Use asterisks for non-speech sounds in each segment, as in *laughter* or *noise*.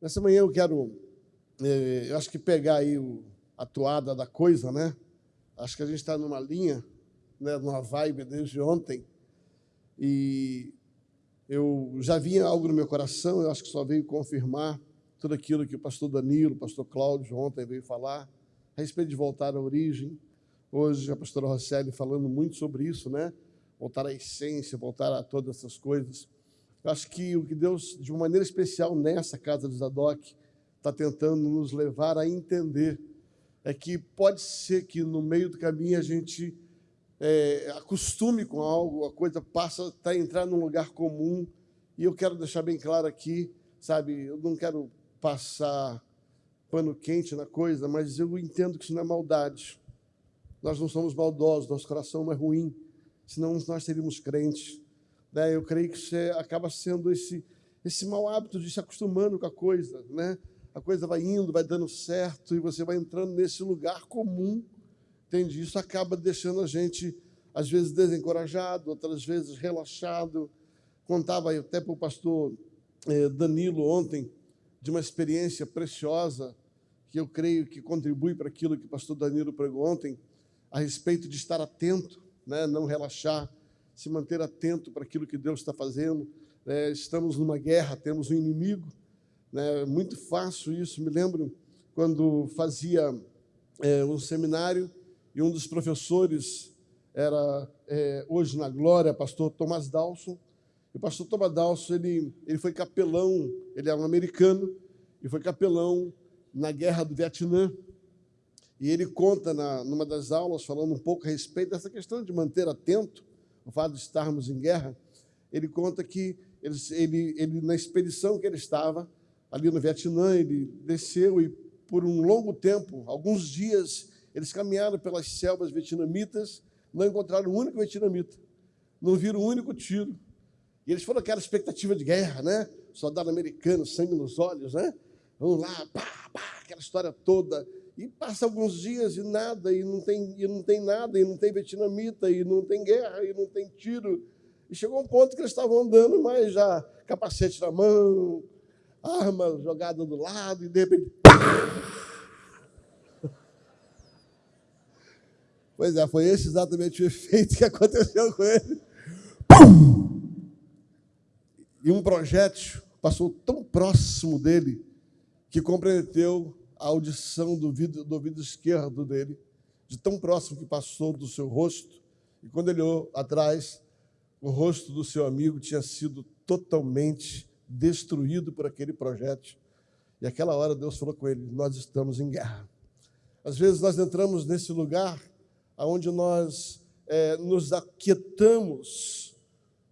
Nessa manhã eu quero, eh, eu acho que pegar aí a toada da coisa, né? Acho que a gente está numa linha, né, numa vibe desde ontem. E eu já vinha algo no meu coração, eu acho que só veio confirmar tudo aquilo que o pastor Danilo, o pastor Cláudio ontem veio falar, a respeito de voltar à origem. Hoje a pastora Rosselli falando muito sobre isso, né? Voltar à essência, voltar a todas essas coisas. Eu acho que o que Deus, de uma maneira especial nessa casa de Zadok, está tentando nos levar a entender é que pode ser que no meio do caminho a gente é, acostume com algo, a coisa passa a entrar num lugar comum. E eu quero deixar bem claro aqui, sabe, eu não quero passar pano quente na coisa, mas eu entendo que isso não é maldade. Nós não somos maldosos, nosso coração não é ruim, senão nós seríamos crentes. Né? Eu creio que isso é, acaba sendo esse, esse mau hábito de se acostumando com a coisa. Né? A coisa vai indo, vai dando certo, e você vai entrando nesse lugar comum. Entende? Isso acaba deixando a gente, às vezes, desencorajado, outras vezes relaxado. Contava até para o pastor eh, Danilo ontem de uma experiência preciosa que eu creio que contribui para aquilo que o pastor Danilo pregou ontem, a respeito de estar atento, né? não relaxar, se manter atento para aquilo que Deus está fazendo. É, estamos numa guerra, temos um inimigo. Né? Muito fácil isso. Me lembro quando fazia é, um seminário e um dos professores era, é, hoje na Glória, pastor Thomas Dawson. E o pastor Thomas Dawson, ele, ele foi capelão, ele era um americano, e foi capelão na guerra do Vietnã. E ele conta na, numa das aulas, falando um pouco a respeito dessa questão de manter atento o fato de estarmos em guerra, ele conta que ele, ele, ele, na expedição que ele estava, ali no Vietnã, ele desceu e por um longo tempo, alguns dias, eles caminharam pelas selvas vietnamitas, não encontraram um único vietnamita, não viram um único tiro. E eles foram aquela expectativa de guerra, né? Soldado americano, sangue nos olhos, né? Vamos lá, pá, pá, aquela história toda. E passa alguns dias e nada, e não tem, e não tem nada, e não tem vietnamita, e não tem guerra, e não tem tiro. E chegou um ponto que eles estavam andando, mas já capacete na mão, arma jogada do lado, e de repente. Pois é, foi esse exatamente o efeito que aconteceu com ele. E um projétil passou tão próximo dele que comprometeu a audição do ouvido, do ouvido esquerdo dele, de tão próximo que passou do seu rosto. E quando ele olhou atrás, o rosto do seu amigo tinha sido totalmente destruído por aquele projeto. E aquela hora Deus falou com ele: Nós estamos em guerra. Às vezes nós entramos nesse lugar onde nós é, nos aquietamos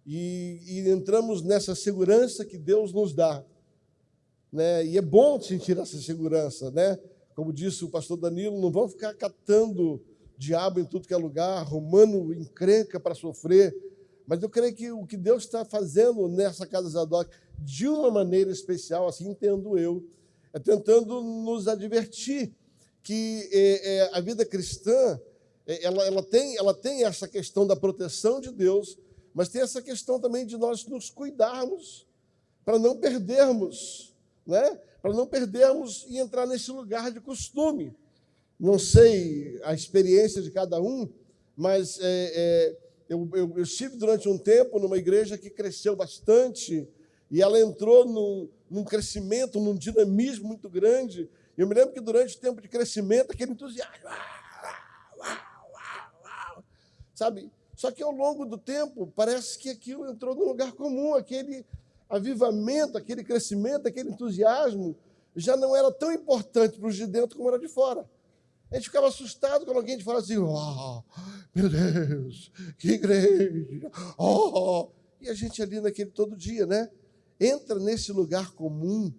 e, e entramos nessa segurança que Deus nos dá né? E é bom sentir essa segurança, né? Como disse o pastor Danilo, não vão ficar catando diabo em tudo que é lugar, arrumando encrenca para sofrer. Mas eu creio que o que Deus está fazendo nessa casa Zadok, de uma maneira especial, assim entendo eu, é tentando nos advertir que é, é, a vida cristã é, ela, ela, tem, ela tem essa questão da proteção de Deus, mas tem essa questão também de nós nos cuidarmos para não perdermos né? para não perdermos e entrar nesse lugar de costume. Não sei a experiência de cada um, mas é, é, eu, eu, eu, estive durante um tempo numa igreja que cresceu bastante e ela entrou num, num crescimento, num dinamismo muito grande. Eu me lembro que durante o tempo de crescimento, aquele entusiasmo, sabe? Só que ao longo do tempo, parece que aquilo entrou num lugar comum, aquele avivamento, aquele crescimento, aquele entusiasmo, já não era tão importante para os de dentro como era de fora. A gente ficava assustado quando alguém de fora assim, oh, meu Deus, que igreja, oh, e a gente ali naquele todo dia, né? Entra nesse lugar comum.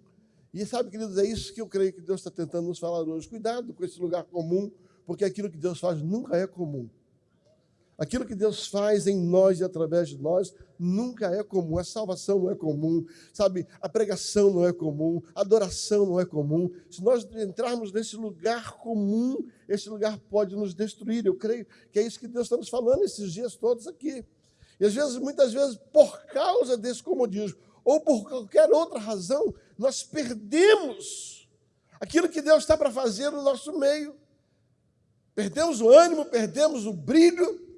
E sabe, queridos, é isso que eu creio que Deus está tentando nos falar hoje. Cuidado com esse lugar comum, porque aquilo que Deus faz nunca é comum. Aquilo que Deus faz em nós e através de nós nunca é comum. A salvação não é comum, sabe? A pregação não é comum, a adoração não é comum. Se nós entrarmos nesse lugar comum, esse lugar pode nos destruir. Eu creio que é isso que Deus está nos falando esses dias todos aqui. E às vezes, muitas vezes, por causa desse comodismo, ou por qualquer outra razão, nós perdemos aquilo que Deus está para fazer no nosso meio. Perdemos o ânimo, perdemos o brilho.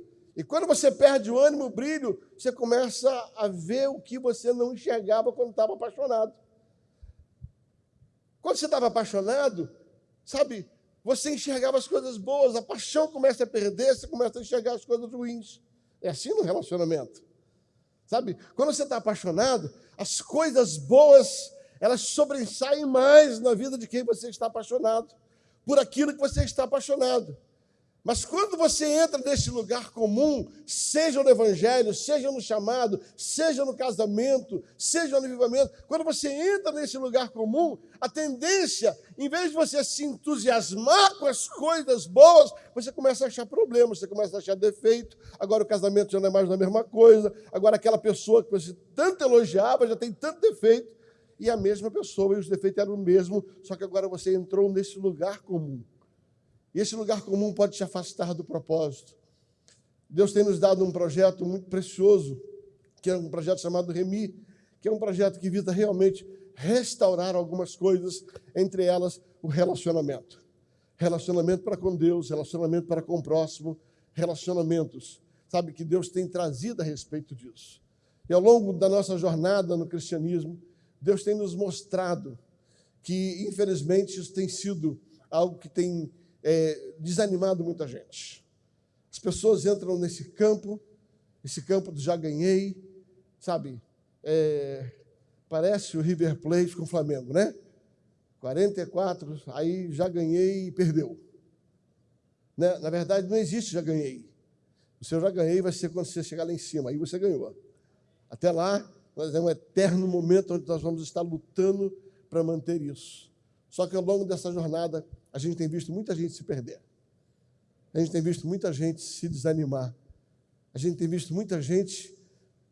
E quando você perde o ânimo, o brilho, você começa a ver o que você não enxergava quando estava apaixonado. Quando você estava apaixonado, sabe, você enxergava as coisas boas, a paixão começa a perder, você começa a enxergar as coisas ruins. É assim no relacionamento. Sabe? Quando você está apaixonado, as coisas boas, elas sobressaem mais na vida de quem você está apaixonado, por aquilo que você está apaixonado. Mas quando você entra nesse lugar comum, seja no evangelho, seja no chamado, seja no casamento, seja no avivamento, quando você entra nesse lugar comum, a tendência, em vez de você se entusiasmar com as coisas boas, você começa a achar problemas, você começa a achar defeito. Agora o casamento já não é mais a mesma coisa, agora aquela pessoa que você tanto elogiava já tem tanto defeito, e a mesma pessoa, e os defeitos eram o mesmo, só que agora você entrou nesse lugar comum. E esse lugar comum pode te afastar do propósito. Deus tem nos dado um projeto muito precioso, que é um projeto chamado Remi, que é um projeto que visa realmente restaurar algumas coisas, entre elas o relacionamento. Relacionamento para com Deus, relacionamento para com o próximo, relacionamentos, sabe, que Deus tem trazido a respeito disso. E ao longo da nossa jornada no cristianismo, Deus tem nos mostrado que, infelizmente, isso tem sido algo que tem é, desanimado muita gente. As pessoas entram nesse campo, esse campo do já ganhei, sabe? É, parece o River Plate com o Flamengo, né? 44, aí já ganhei e perdeu. Né? Na verdade, não existe já ganhei. O seu já ganhei vai ser quando você chegar lá em cima, aí você ganhou. Até lá, nós é um eterno momento onde nós vamos estar lutando para manter isso. Só que ao longo dessa jornada, a gente tem visto muita gente se perder. A gente tem visto muita gente se desanimar. A gente tem visto muita gente,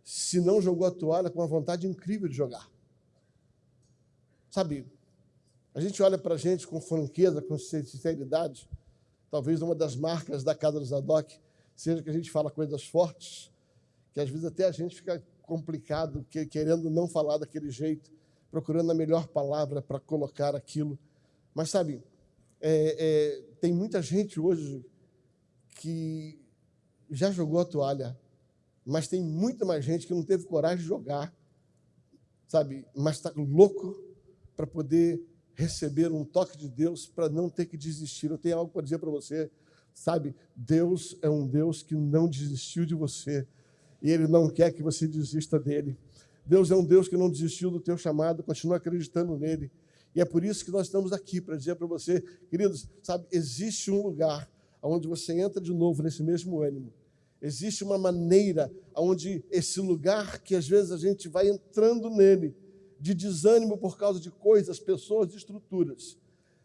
se não jogou a toalha, com uma vontade incrível de jogar. Sabe, a gente olha para a gente com franqueza, com sinceridade. Talvez uma das marcas da Casa do Zadok seja que a gente fala coisas fortes, que às vezes até a gente fica complicado, querendo não falar daquele jeito, procurando a melhor palavra para colocar aquilo. Mas sabe, é, é, tem muita gente hoje que já jogou a toalha, mas tem muita mais gente que não teve coragem de jogar, sabe? Mas está louco para poder receber um toque de Deus para não ter que desistir. Eu tenho algo para dizer para você, sabe? Deus é um Deus que não desistiu de você e Ele não quer que você desista dele. Deus é um Deus que não desistiu do teu chamado, continua acreditando nele. E é por isso que nós estamos aqui, para dizer para você, queridos, sabe, existe um lugar onde você entra de novo nesse mesmo ânimo. Existe uma maneira onde esse lugar que às vezes a gente vai entrando nele, de desânimo por causa de coisas, pessoas, estruturas.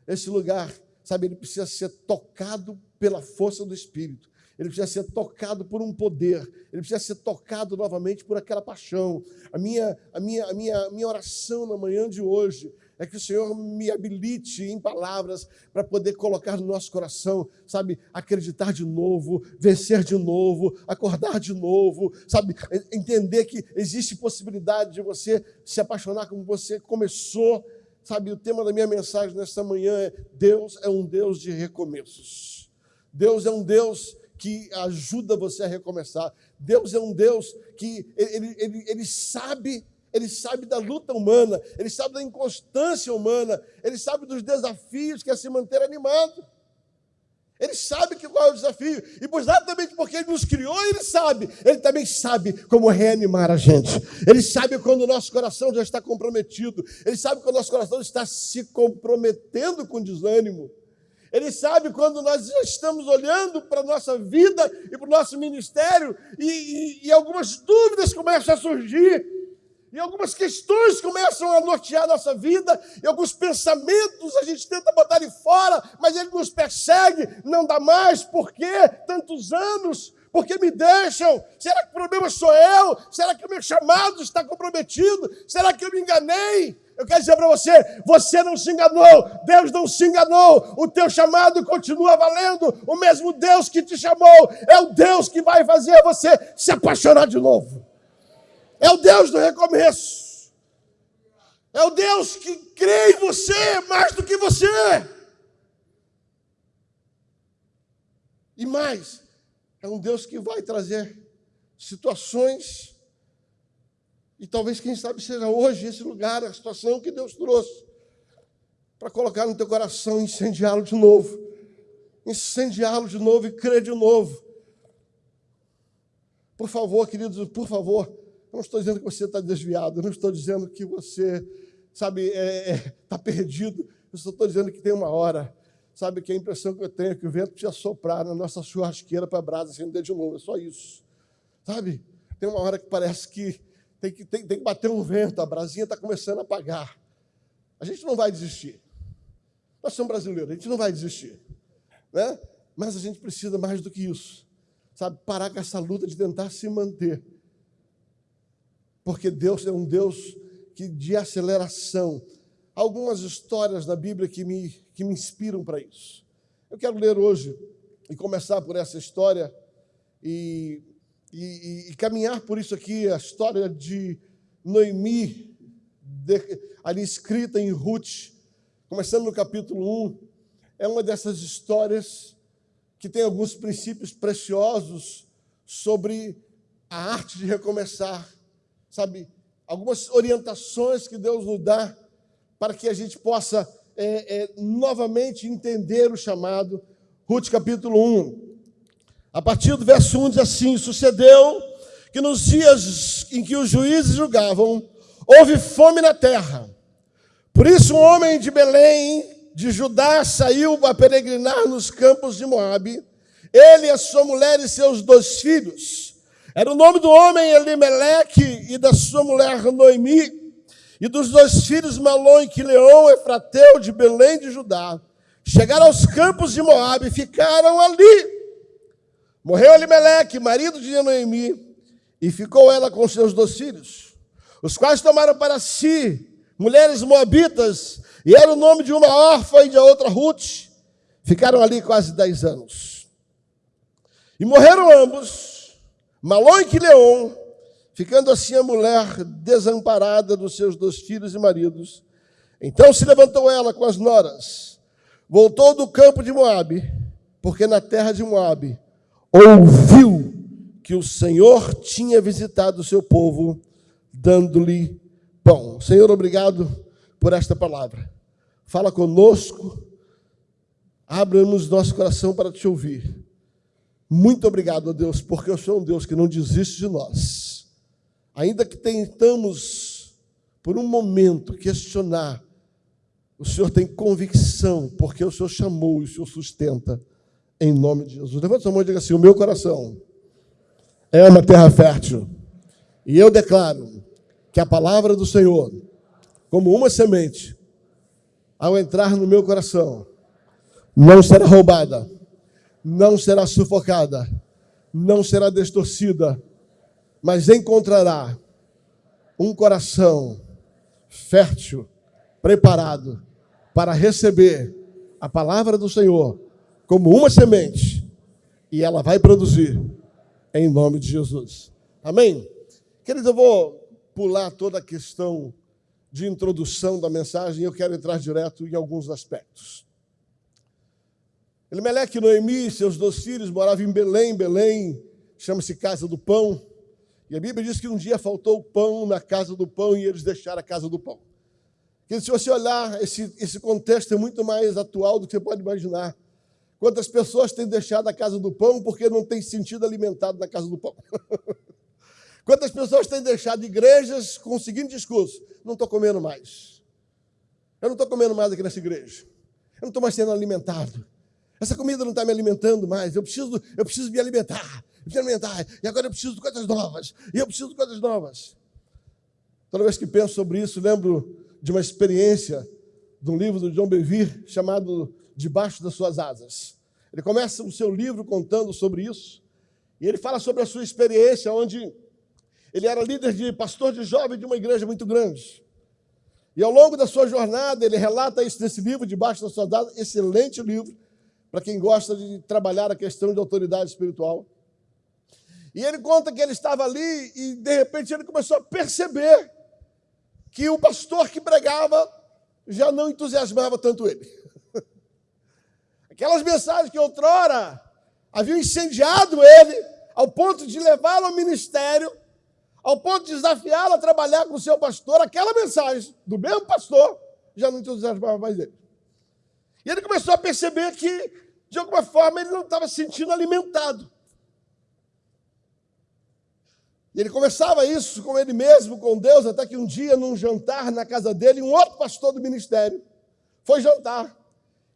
Esse lugar, sabe, ele precisa ser tocado pela força do Espírito. Ele precisa ser tocado por um poder, ele precisa ser tocado novamente por aquela paixão. A minha, a minha, a minha, a minha oração na manhã de hoje é que o Senhor me habilite em palavras para poder colocar no nosso coração, sabe, acreditar de novo, vencer de novo, acordar de novo, sabe, entender que existe possibilidade de você se apaixonar como você começou. Sabe, o tema da minha mensagem nesta manhã é: Deus é um Deus de recomeços. Deus é um Deus que ajuda você a recomeçar. Deus é um Deus que ele, ele, ele sabe ele sabe da luta humana, ele sabe da inconstância humana, ele sabe dos desafios que é se manter animado. Ele sabe que qual é o desafio, e exatamente porque ele nos criou, ele sabe. Ele também sabe como reanimar a gente. Ele sabe quando o nosso coração já está comprometido. Ele sabe quando o nosso coração está se comprometendo com desânimo. Ele sabe quando nós já estamos olhando para a nossa vida e para o nosso ministério e, e, e algumas dúvidas começam a surgir e algumas questões começam a nortear a nossa vida, e alguns pensamentos a gente tenta botar de fora, mas ele nos persegue, não dá mais, por quê? Tantos anos, por que me deixam? Será que o problema sou eu? Será que o meu chamado está comprometido? Será que eu me enganei? Eu quero dizer para você: você não se enganou, Deus não se enganou, o teu chamado continua valendo. O mesmo Deus que te chamou é o Deus que vai fazer você se apaixonar de novo. É o Deus do recomeço. É o Deus que crê em você mais do que você. E mais, é um Deus que vai trazer situações, e talvez, quem sabe, seja hoje esse lugar, a situação que Deus trouxe, para colocar no teu coração incendiá-lo de novo. Incendiá-lo de novo e crer de novo. Por favor, queridos, por favor, eu não estou dizendo que você está desviado, eu não estou dizendo que você, sabe, está é, é, tá perdido, eu só estou dizendo que tem uma hora Sabe que a impressão que eu tenho é que o vento precisa soprar na nossa churrasqueira para a brasa acender de novo. É só isso. Sabe? Tem uma hora que parece que tem que, tem, tem que bater um vento, a brasinha está começando a apagar. A gente não vai desistir. Nós somos brasileiros, a gente não vai desistir. Né? Mas a gente precisa mais do que isso. Sabe? Parar com essa luta de tentar se manter. Porque Deus é um Deus que de aceleração algumas histórias da Bíblia que me, que me inspiram para isso. Eu quero ler hoje e começar por essa história e, e, e caminhar por isso aqui, a história de Noemi, de, ali escrita em Ruth, começando no capítulo 1. É uma dessas histórias que tem alguns princípios preciosos sobre a arte de recomeçar, sabe? Algumas orientações que Deus nos dá para que a gente possa é, é, novamente entender o chamado. Ruth capítulo 1. A partir do verso 1 diz assim: Sucedeu que nos dias em que os juízes julgavam, houve fome na terra. Por isso, um homem de Belém, de Judá, saiu a peregrinar nos campos de Moabe, ele, a sua mulher e seus dois filhos. Era o nome do homem Elimeleque e da sua mulher Noemi e dos dois filhos Malom e Quileon, Efrateu de Belém de Judá, chegaram aos campos de Moabe e ficaram ali. Morreu Elimeleque, marido de Noemi, e ficou ela com seus dois filhos, os quais tomaram para si mulheres moabitas, e era o nome de uma órfã e de outra Ruth. Ficaram ali quase dez anos. E morreram ambos, Malom e Quileon, ficando assim a mulher desamparada dos seus dois filhos e maridos. Então se levantou ela com as noras, voltou do campo de Moabe, porque na terra de Moabe ouviu que o Senhor tinha visitado o seu povo, dando-lhe pão. Senhor, obrigado por esta palavra. Fala conosco, abra-nos nosso coração para te ouvir. Muito obrigado, Deus, porque eu sou um Deus que não desiste de nós Ainda que tentamos, por um momento, questionar, o Senhor tem convicção, porque o Senhor chamou e o Senhor sustenta, em nome de Jesus. Levanta sua mão e diga assim: O meu coração é uma terra fértil, e eu declaro que a palavra do Senhor, como uma semente, ao entrar no meu coração, não será roubada, não será sufocada, não será distorcida mas encontrará um coração fértil, preparado para receber a palavra do Senhor como uma semente e ela vai produzir em nome de Jesus. Amém? Queridos, eu vou pular toda a questão de introdução da mensagem e eu quero entrar direto em alguns aspectos. Elimeleque e Noemi, seus dois filhos, moravam em Belém. Belém chama-se Casa do Pão. E a Bíblia diz que um dia faltou pão na casa do pão e eles deixaram a casa do pão. Que se você olhar, esse, esse contexto é muito mais atual do que você pode imaginar. Quantas pessoas têm deixado a casa do pão porque não têm sentido alimentado na casa do pão? *laughs* Quantas pessoas têm deixado igrejas com o seguinte discurso: não estou comendo mais. Eu não estou comendo mais aqui nessa igreja. Eu não estou mais sendo alimentado. Essa comida não está me alimentando mais. Eu preciso, eu preciso me alimentar alimentar, e agora eu preciso de coisas novas, e eu preciso de coisas novas. Toda vez que penso sobre isso, lembro de uma experiência de um livro do John Bevere chamado Debaixo das Suas Asas. Ele começa o seu livro contando sobre isso, e ele fala sobre a sua experiência, onde ele era líder de pastor de jovem de uma igreja muito grande. E ao longo da sua jornada, ele relata isso nesse livro, Debaixo das Suas Asas, excelente livro, para quem gosta de trabalhar a questão de autoridade espiritual. E ele conta que ele estava ali e de repente ele começou a perceber que o pastor que pregava já não entusiasmava tanto ele. Aquelas mensagens que outrora haviam incendiado ele, ao ponto de levá-lo ao ministério, ao ponto de desafiá-lo a trabalhar com o seu pastor, aquela mensagem do mesmo pastor já não entusiasmava mais ele. E ele começou a perceber que, de alguma forma, ele não estava se sentindo alimentado. E ele conversava isso com ele mesmo, com Deus, até que um dia, num jantar na casa dele, um outro pastor do ministério foi jantar.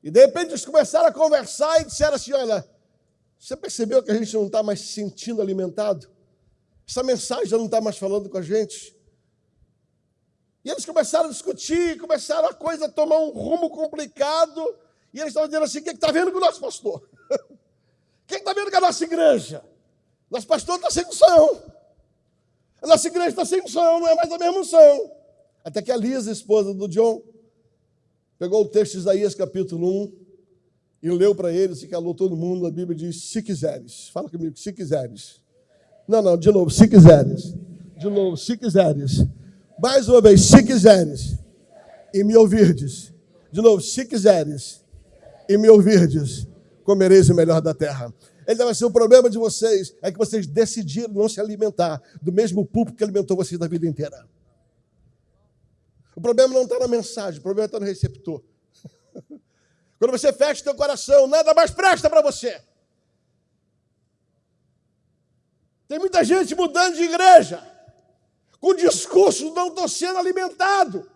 E de repente eles começaram a conversar e disseram assim: Olha, você percebeu que a gente não está mais se sentindo alimentado? Essa mensagem já não está mais falando com a gente. E eles começaram a discutir, começaram a coisa a tomar um rumo complicado. E eles estavam dizendo assim: o que está vendo com o nosso pastor? *laughs* O que está vendo com a nossa igreja? Nosso pastor está sem unção. A nossa igreja está sem unção, não é mais a mesma unção. Até que a Lisa, esposa do John, pegou o texto de Isaías capítulo 1 e leu para eles e calou todo mundo. A Bíblia diz: se quiseres. Fala comigo, se quiseres. Não, não, de novo, se quiseres. De novo, se quiseres. Mais uma vez, se quiseres. E me ouvirdes. De novo, se quiseres. E me ouvirdes. Comereis o melhor da terra. Ele vai ser o problema de vocês é que vocês decidiram não se alimentar do mesmo público que alimentou vocês da vida inteira. O problema não está na mensagem, o problema está no receptor. *laughs* Quando você fecha o teu coração, nada mais presta para você. Tem muita gente mudando de igreja, com discurso não estou sendo alimentado.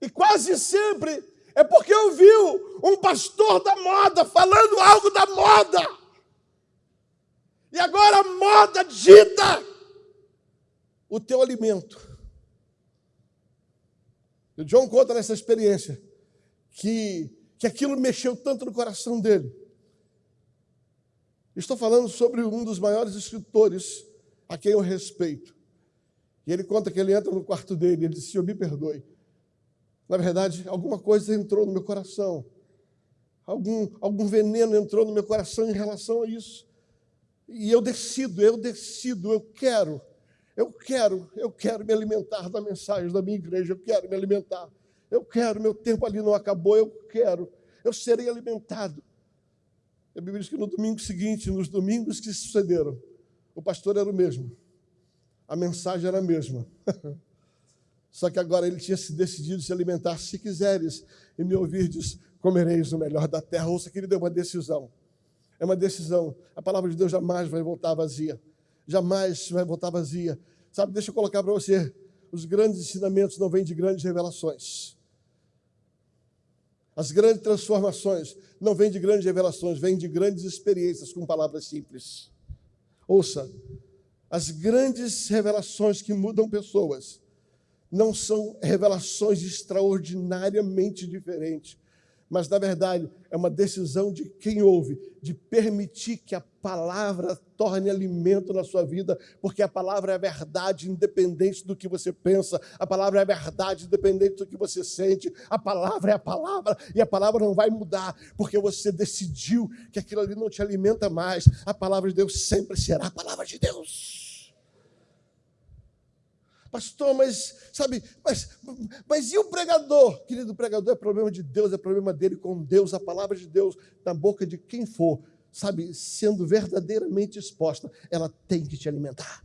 E quase sempre é porque ouviu um pastor da moda falando algo da moda. E agora a moda dita o teu alimento. E John conta nessa experiência que, que aquilo mexeu tanto no coração dele. Estou falando sobre um dos maiores escritores a quem eu respeito. E ele conta que ele entra no quarto dele e ele diz: Senhor, me perdoe. Na verdade, alguma coisa entrou no meu coração. Algum, algum veneno entrou no meu coração em relação a isso. E eu decido, eu decido, eu quero, eu quero, eu quero me alimentar da mensagem da minha igreja, eu quero me alimentar. Eu quero, meu tempo ali não acabou, eu quero, eu serei alimentado. A Bíblia diz que no domingo seguinte, nos domingos que sucederam, o pastor era o mesmo, a mensagem era a mesma. *laughs* Só que agora ele tinha se decidido se alimentar. Se quiseres e me ouvirdes, comereis o melhor da terra. Ouça que ele deu uma decisão. É uma decisão. A palavra de Deus jamais vai voltar vazia. Jamais vai voltar vazia. Sabe, deixa eu colocar para você. Os grandes ensinamentos não vêm de grandes revelações. As grandes transformações não vêm de grandes revelações, vêm de grandes experiências com palavras simples. Ouça, as grandes revelações que mudam pessoas não são revelações extraordinariamente diferentes, mas na verdade é uma decisão de quem ouve, de permitir que a palavra torne alimento na sua vida, porque a palavra é verdade, independente do que você pensa, a palavra é verdade, independente do que você sente, a palavra é a palavra, e a palavra não vai mudar, porque você decidiu que aquilo ali não te alimenta mais, a palavra de Deus sempre será a palavra de Deus. Pastor, mas, sabe, mas, mas e o pregador? Querido, o pregador é problema de Deus, é problema dele com Deus, a palavra de Deus na boca de quem for, sabe, sendo verdadeiramente exposta, ela tem que te alimentar.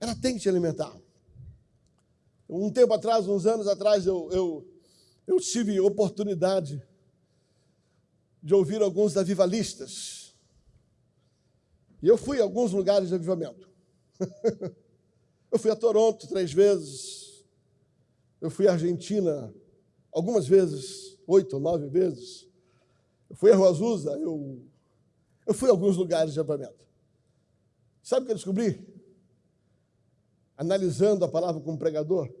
Ela tem que te alimentar. Um tempo atrás, uns anos atrás, eu, eu, eu tive oportunidade de ouvir alguns avivalistas. E eu fui a alguns lugares de avivamento. *laughs* Eu fui a Toronto três vezes. Eu fui à Argentina algumas vezes, oito ou nove vezes. Eu fui a Rua Azusa, eu, eu fui a alguns lugares de acampamento. Sabe o que eu descobri? Analisando a palavra como pregador,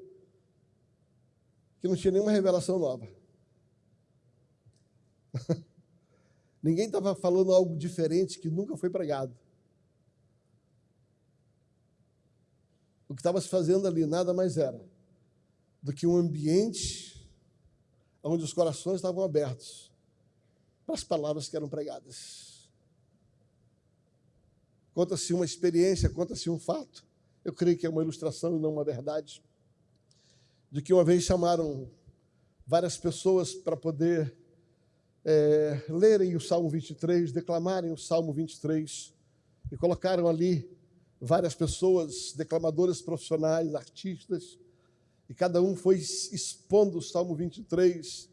que não tinha nenhuma revelação nova. *laughs* Ninguém estava falando algo diferente que nunca foi pregado. o que estava se fazendo ali nada mais era do que um ambiente onde os corações estavam abertos para as palavras que eram pregadas. Conta-se uma experiência, conta-se um fato. Eu creio que é uma ilustração e não uma verdade. de que uma vez chamaram várias pessoas para poder é, lerem o Salmo 23, declamarem o Salmo 23, e colocaram ali várias pessoas, declamadores profissionais, artistas, e cada um foi expondo o Salmo 23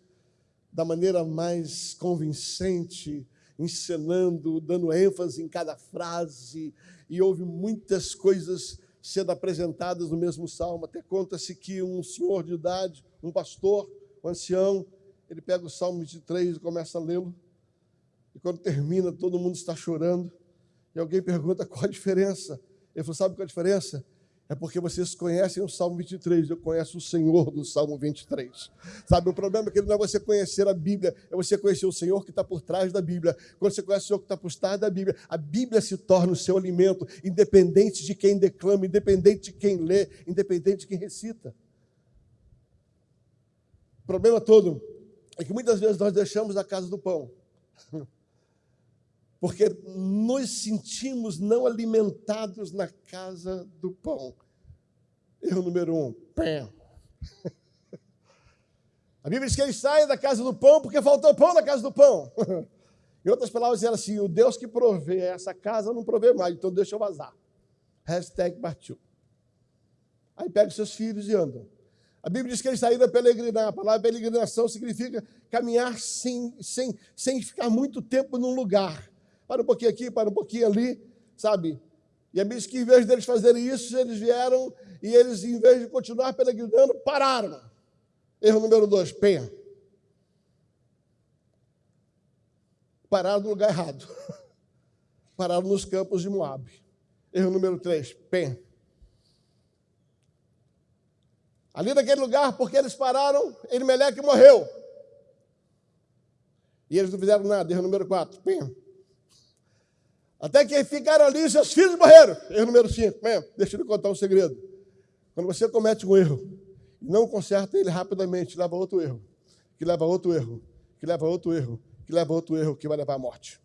da maneira mais convincente, encenando, dando ênfase em cada frase, e houve muitas coisas sendo apresentadas no mesmo salmo. Até conta-se que um senhor de idade, um pastor, um ancião, ele pega o salmo 23 e começa a lê-lo. E quando termina, todo mundo está chorando. E alguém pergunta qual a diferença. Ele falou: Sabe qual a diferença? É porque vocês conhecem o Salmo 23, eu conheço o Senhor do Salmo 23. Sabe, o problema é que não é você conhecer a Bíblia, é você conhecer o Senhor que está por trás da Bíblia. Quando você conhece o Senhor que está por trás da Bíblia, a Bíblia se torna o seu alimento, independente de quem declama, independente de quem lê, independente de quem recita. O problema todo é que muitas vezes nós deixamos a casa do pão. *laughs* porque nos sentimos não alimentados na casa do pão. Erro número um, pé. *laughs* A Bíblia diz que eles saem da casa do pão porque faltou pão na casa do pão. *laughs* Em outras palavras, era assim: o Deus que provê essa casa não provê mais, então deixa eu vazar. Hashtag partiu. Aí pega os seus filhos e andam. A Bíblia diz que eles saíram a peregrinar. A palavra peregrinação significa caminhar sem, sem, sem ficar muito tempo num lugar para um pouquinho aqui, para um pouquinho ali, sabe? E a Bíblia diz que em vez deles fazerem isso, eles vieram e eles, em vez de continuar peregrinando, pararam. Erro número dois, penha. Pararam no lugar errado. *laughs* Pararam nos campos de Moab. Erro número três, penha. Ali naquele lugar, porque eles pararam, Elimeleque morreu. E eles não fizeram nada. Erro número quatro, penha. Até que ficaram ali, seus filhos morreram. Erro número 5. Deixa eu lhe contar um segredo. Quando você comete um erro e não conserta ele rapidamente, leva outro erro, que leva outro erro, que leva outro erro, que leva outro erro, que vai levar à morte.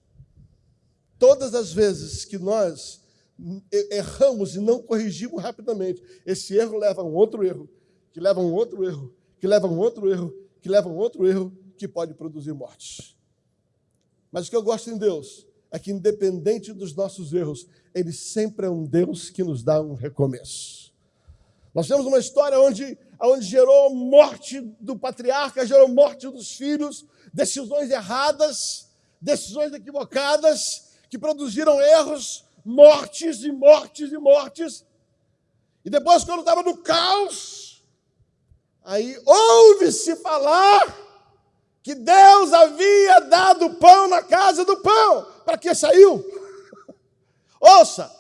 Todas as vezes que nós erramos e não corrigimos rapidamente, esse erro leva a um outro erro, que leva a um outro erro, que leva a um outro erro, que leva a um outro erro, que pode produzir mortes. Mas o que eu gosto em Deus é que, independente dos nossos erros, Ele sempre é um Deus que nos dá um recomeço. Nós temos uma história onde, onde gerou morte do patriarca, gerou morte dos filhos, decisões erradas, decisões equivocadas, que produziram erros, mortes e mortes e mortes. E depois, quando estava no caos, aí ouve-se falar que Deus havia dado pão na casa do pão. Para que saiu? *laughs* Ouça,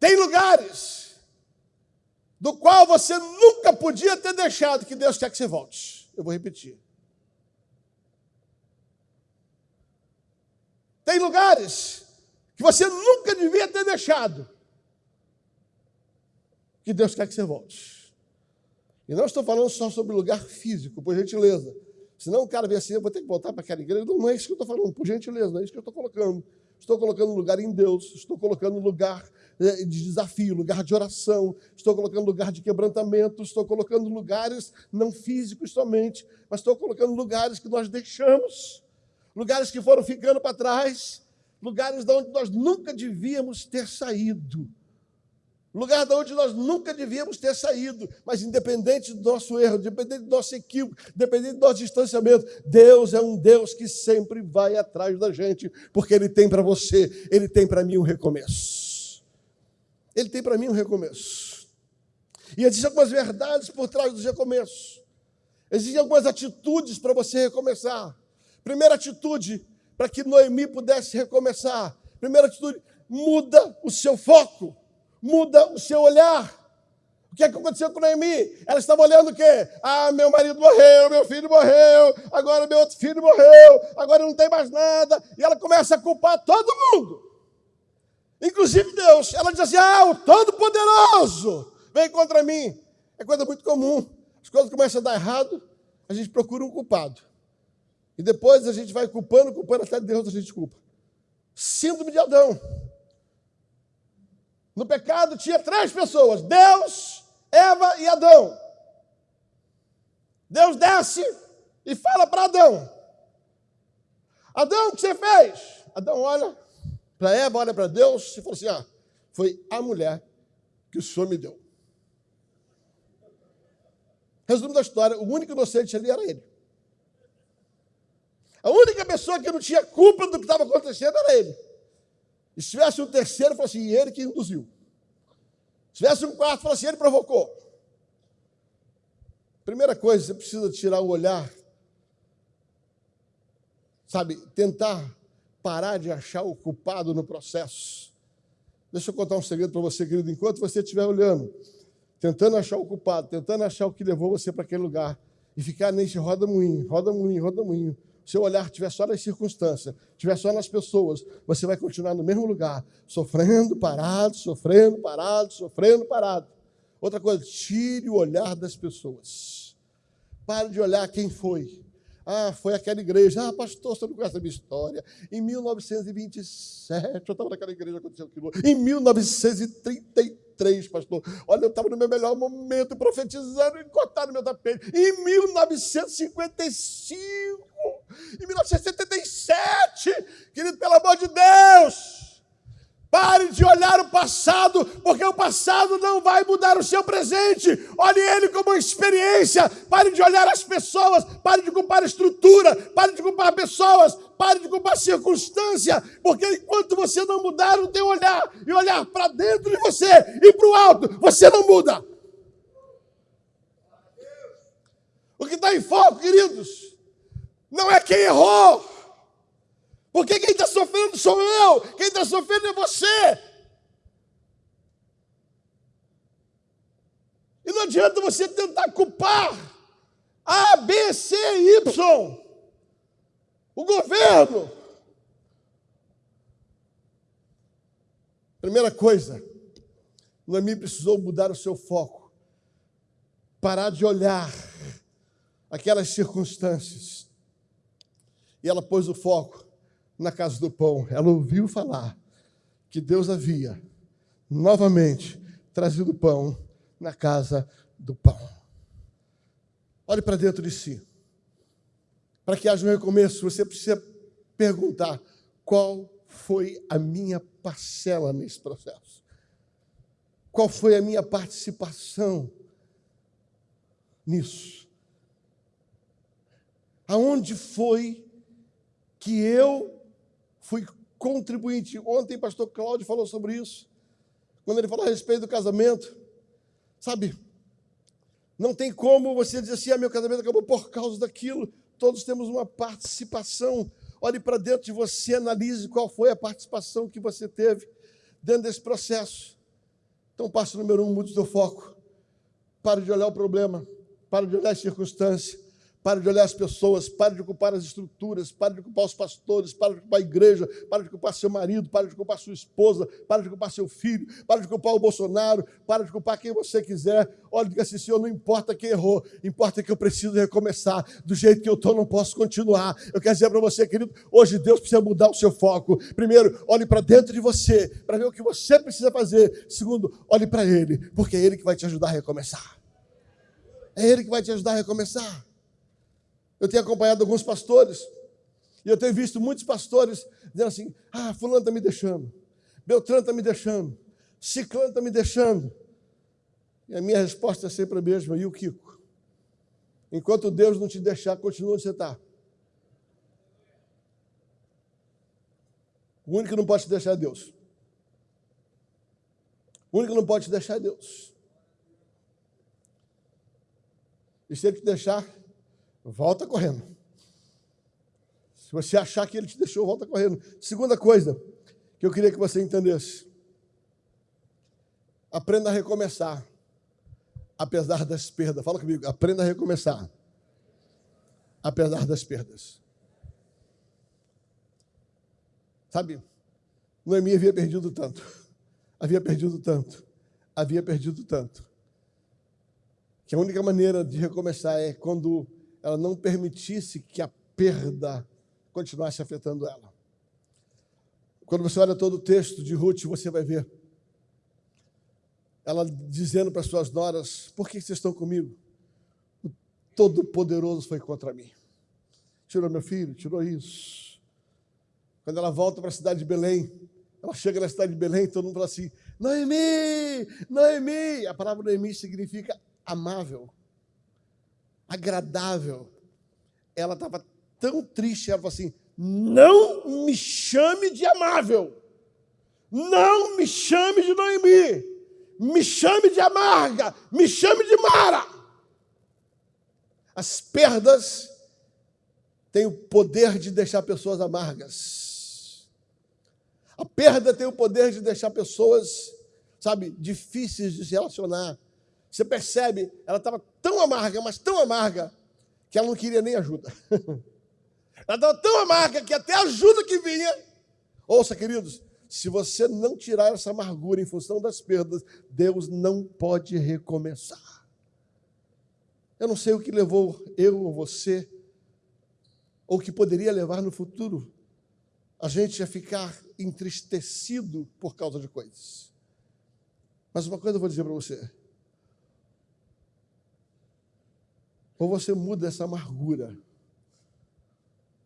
tem lugares do qual você nunca podia ter deixado que Deus quer que você volte. Eu vou repetir. Tem lugares que você nunca devia ter deixado que Deus quer que você volte. E não estou falando só sobre lugar físico, por gentileza. Senão o cara vê assim, eu vou ter que voltar para aquela igreja. Não, não é isso que eu estou falando, por gentileza, não é isso que eu estou colocando. Estou colocando lugar em Deus, estou colocando lugar eh, de desafio, lugar de oração, estou colocando lugar de quebrantamento, estou colocando lugares não físicos somente, mas estou colocando lugares que nós deixamos, lugares que foram ficando para trás, lugares de onde nós nunca devíamos ter saído lugar de onde nós nunca devíamos ter saído, mas independente do nosso erro, independente do nosso equívoco, independente do nosso distanciamento, Deus é um Deus que sempre vai atrás da gente, porque Ele tem para você, Ele tem para mim um recomeço. Ele tem para mim um recomeço. E existem algumas verdades por trás dos recomeços. Existem algumas atitudes para você recomeçar. Primeira atitude, para que Noemi pudesse recomeçar. Primeira atitude, muda o seu foco muda o seu olhar. O que, é que aconteceu com Noemi? Ela estava olhando o quê? Ah, meu marido morreu, meu filho morreu, agora meu outro filho morreu, agora não tem mais nada. E ela começa a culpar todo mundo. Inclusive Deus. Ela diz assim: Ah, o Todo-Poderoso vem contra mim. É coisa muito comum. As coisas começam a dar errado, a gente procura um culpado. E depois a gente vai culpando, culpando até Deus a gente culpa. Síndrome de Adão. No pecado tinha três pessoas: Deus, Eva e Adão. Deus desce e fala para Adão: Adão, o que você fez? Adão olha para Eva, olha para Deus e fala assim: ah, foi a mulher que o Senhor me deu. Resumo da história: o único inocente ali era ele. A única pessoa que não tinha culpa do que estava acontecendo era ele. E se tivesse um terceiro, falou assim, ele que induziu. Se tivesse um quarto, falou assim, ele provocou. Primeira coisa, você precisa tirar o olhar, sabe, tentar parar de achar o culpado no processo. Deixa eu contar um segredo para você, querido. Enquanto você estiver olhando, tentando achar o culpado, tentando achar o que levou você para aquele lugar, e ficar nesse roda-moinho, roda-moinho, roda-moinho, seu olhar estiver só nas circunstâncias, estiver só nas pessoas, você vai continuar no mesmo lugar, sofrendo, parado, sofrendo, parado, sofrendo, parado. Outra coisa, tire o olhar das pessoas. Pare de olhar quem foi. Ah, foi aquela igreja. Ah, pastor, você não conhece a minha história. Em 1927, eu estava naquela igreja, aconteceu aquilo. Em 1933, pastor, olha, eu estava no meu melhor momento, profetizando, e cortaram meu tapete. Em 1955, em 1977, querido, pelo amor de Deus. Pare de olhar o passado, porque o passado não vai mudar o seu presente. Olhe ele como uma experiência. Pare de olhar as pessoas, pare de culpar estrutura, pare de culpar pessoas, pare de culpar circunstância, porque enquanto você não mudar o teu olhar e olhar para dentro de você e para o alto, você não muda. O que está em foco, queridos, não é quem errou, porque quem está sofrendo sou eu, quem está sofrendo é você. E não adianta você tentar culpar A, B, C, Y, o governo. Primeira coisa, Noemi precisou mudar o seu foco, parar de olhar aquelas circunstâncias. E ela pôs o foco na casa do pão, ela ouviu falar que Deus havia novamente trazido pão na casa do pão. Olhe para dentro de si. Para que haja um recomeço, você precisa perguntar: qual foi a minha parcela nesse processo? Qual foi a minha participação nisso? Aonde foi que eu fui contribuinte. Ontem, pastor Cláudio falou sobre isso, quando ele falou a respeito do casamento. Sabe, não tem como você dizer assim: ah, meu casamento acabou por causa daquilo. Todos temos uma participação. Olhe para dentro de você, analise qual foi a participação que você teve dentro desse processo. Então, passo número um, mude o seu foco. Pare de olhar o problema, pare de olhar as circunstâncias, Pare de olhar as pessoas, pare de ocupar as estruturas, pare de ocupar os pastores, pare de ocupar a igreja, pare de ocupar seu marido, pare de ocupar sua esposa, pare de ocupar seu filho, pare de ocupar o Bolsonaro, pare de ocupar quem você quiser. Olha, diga assim, Senhor, não importa quem errou, importa que eu preciso recomeçar. Do jeito que eu estou, não posso continuar. Eu quero dizer para você, querido, hoje Deus precisa mudar o seu foco. Primeiro, olhe para dentro de você, para ver o que você precisa fazer. Segundo, olhe para Ele, porque é Ele que vai te ajudar a recomeçar. É Ele que vai te ajudar a recomeçar. Eu tenho acompanhado alguns pastores, e eu tenho visto muitos pastores dizendo assim: ah, Fulano está me deixando, Beltrano está me deixando, Ciclano está me deixando. E a minha resposta é sempre a mesma: e o Kiko? Enquanto Deus não te deixar, continua onde você está. O único que não pode te deixar é Deus. O único que não pode te deixar é Deus. E se ele te deixar, volta correndo. Se você achar que ele te deixou, volta correndo. Segunda coisa que eu queria que você entendesse: aprenda a recomeçar, apesar das perdas. Fala comigo, aprenda a recomeçar, apesar das perdas. Sabe, Noemi havia perdido tanto, havia perdido tanto, havia perdido tanto, que a única maneira de recomeçar é quando ela não permitisse que a perda continuasse afetando ela. Quando você olha todo o texto de Ruth, você vai ver ela dizendo para as suas noras: Por que vocês estão comigo? O Todo-Poderoso foi contra mim. Tirou meu filho, tirou isso. Quando ela volta para a cidade de Belém, ela chega na cidade de Belém, todo mundo fala assim: Noemi, Noemi. A palavra Noemi significa amável, agradável. Ela estava tão triste, ela falou assim: Não me chame de amável, não me chame de Noemi, me chame de amarga, me chame de Mara. As perdas têm o poder de deixar pessoas amargas. A perda tem o poder de deixar pessoas, sabe, difíceis de se relacionar. Você percebe, ela estava tão amarga, mas tão amarga, que ela não queria nem ajuda. *laughs* ela estava tão amarga que até a ajuda que vinha. Ouça, queridos, se você não tirar essa amargura em função das perdas, Deus não pode recomeçar. Eu não sei o que levou eu ou você, ou que poderia levar no futuro, a gente a ficar entristecido por causa de coisas. Mas uma coisa eu vou dizer para você. Ou você muda essa amargura,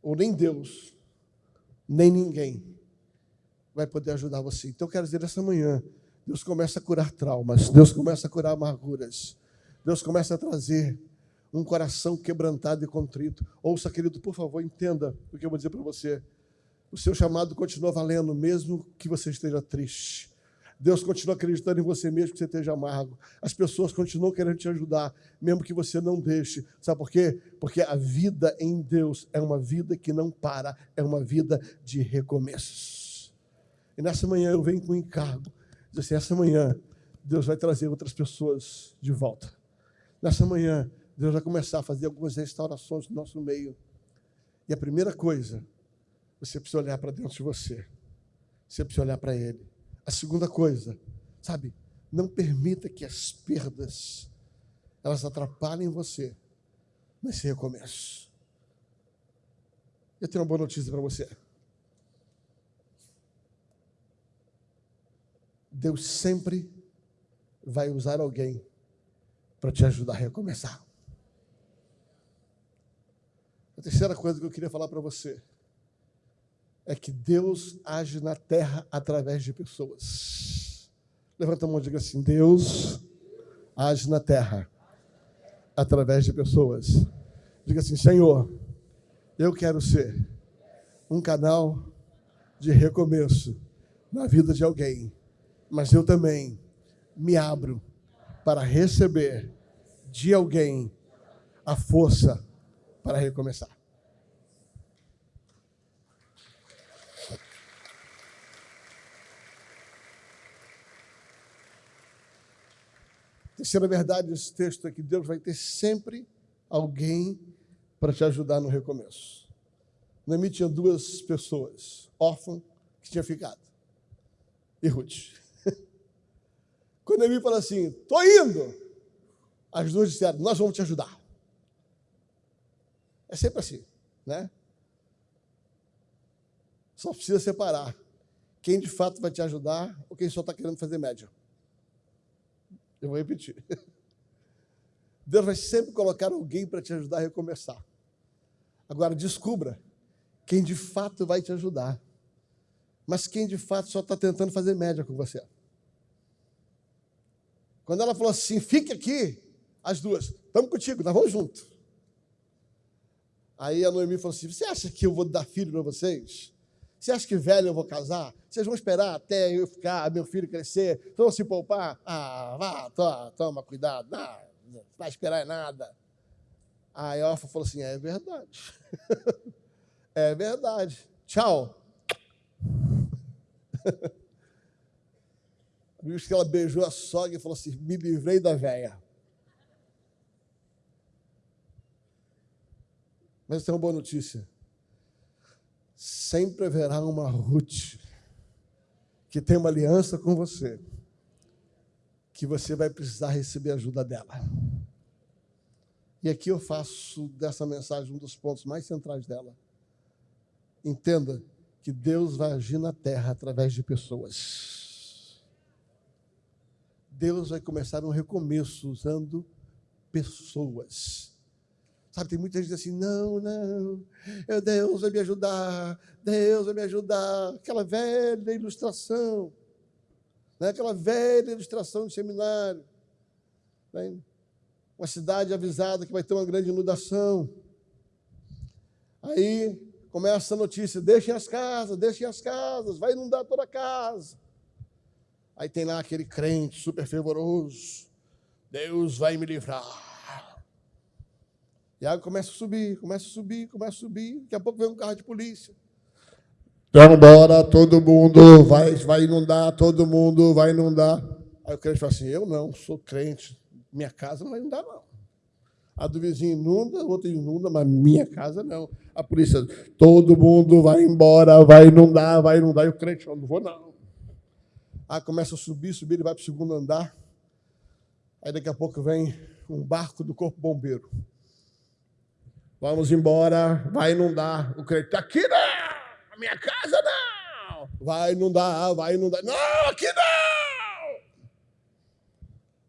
ou nem Deus, nem ninguém vai poder ajudar você. Então, eu quero dizer essa manhã: Deus começa a curar traumas, Deus começa a curar amarguras, Deus começa a trazer um coração quebrantado e contrito. Ouça, querido, por favor, entenda o que eu vou dizer para você. O seu chamado continua valendo, mesmo que você esteja triste. Deus continua acreditando em você mesmo que você esteja amargo. As pessoas continuam querendo te ajudar, mesmo que você não deixe. Sabe por quê? Porque a vida em Deus é uma vida que não para, é uma vida de recomeços. E nessa manhã eu venho com um encargo. Diz assim, essa manhã Deus vai trazer outras pessoas de volta. Nessa manhã Deus vai começar a fazer algumas restaurações no nosso meio. E a primeira coisa, você precisa olhar para dentro de você. Você precisa olhar para Ele. A segunda coisa, sabe, não permita que as perdas elas atrapalhem você nesse recomeço. Eu tenho uma boa notícia para você. Deus sempre vai usar alguém para te ajudar a recomeçar. A terceira coisa que eu queria falar para você é que Deus age na terra através de pessoas. Levanta a mão e diga assim: Deus age na terra através de pessoas. Diga assim: Senhor, eu quero ser um canal de recomeço na vida de alguém mas eu também me abro para receber de alguém a força para recomeçar. Terceira verdade desse texto é que Deus vai ter sempre alguém para te ajudar no recomeço. Noemi tinha duas pessoas, órfã, que tinha ficado, e Ruth. *laughs* Quando me falou assim, estou indo, as duas disseram, nós vamos te ajudar. É sempre assim, né? Só precisa separar quem de fato vai te ajudar ou quem só está querendo fazer média. Eu vou repetir. *laughs* Deus vai sempre colocar alguém para te ajudar a recomeçar. Agora, descubra quem de fato vai te ajudar, mas quem de fato só está tentando fazer média com você. Quando ela falou assim, fique aqui, as duas, estamos contigo, nós vamos junto. Aí a Noemi falou assim: Você acha que eu vou dar filho para vocês? Você acha que velho eu vou casar? Vocês vão esperar até eu ficar, meu filho crescer? Vão se poupar? Ah, vá, toma, toma cuidado. Não, não vai esperar nada. Aí a Orfa falou assim: É verdade. *laughs* é verdade. Tchau. *laughs* Diz que ela beijou a sogra e falou assim: me livrei da véia. Mas tem uma boa notícia. Sempre haverá uma Ruth que tem uma aliança com você, que você vai precisar receber ajuda dela. E aqui eu faço dessa mensagem um dos pontos mais centrais dela. Entenda que Deus vai agir na terra através de pessoas. Deus vai começar um recomeço usando pessoas. Sabe, tem muita gente assim, não, não, Deus vai me ajudar, Deus vai me ajudar. Aquela velha ilustração, né? aquela velha ilustração de seminário. Né? Uma cidade avisada que vai ter uma grande inundação. Aí começa a notícia: deixem as casas, deixem as casas, vai inundar toda a casa. Aí tem lá aquele crente super fervoroso: Deus vai me livrar. E a água começa a subir, começa a subir, começa a subir. Daqui a pouco vem um carro de polícia. Então, bora, todo mundo vai, vai inundar, todo mundo vai inundar. Aí o crente fala assim: Eu não, sou crente, minha casa não vai inundar, não. A do vizinho inunda, o outro inunda, mas minha casa não. A polícia, todo mundo vai embora, vai inundar, vai inundar. E o crente fala: Não vou, não. Aí começa a subir, subir, ele vai para o segundo andar. Aí daqui a pouco vem um barco do corpo bombeiro. Vamos embora, vai inundar. O crente está aqui não, minha casa não. Vai inundar, vai inundar. Não, aqui não.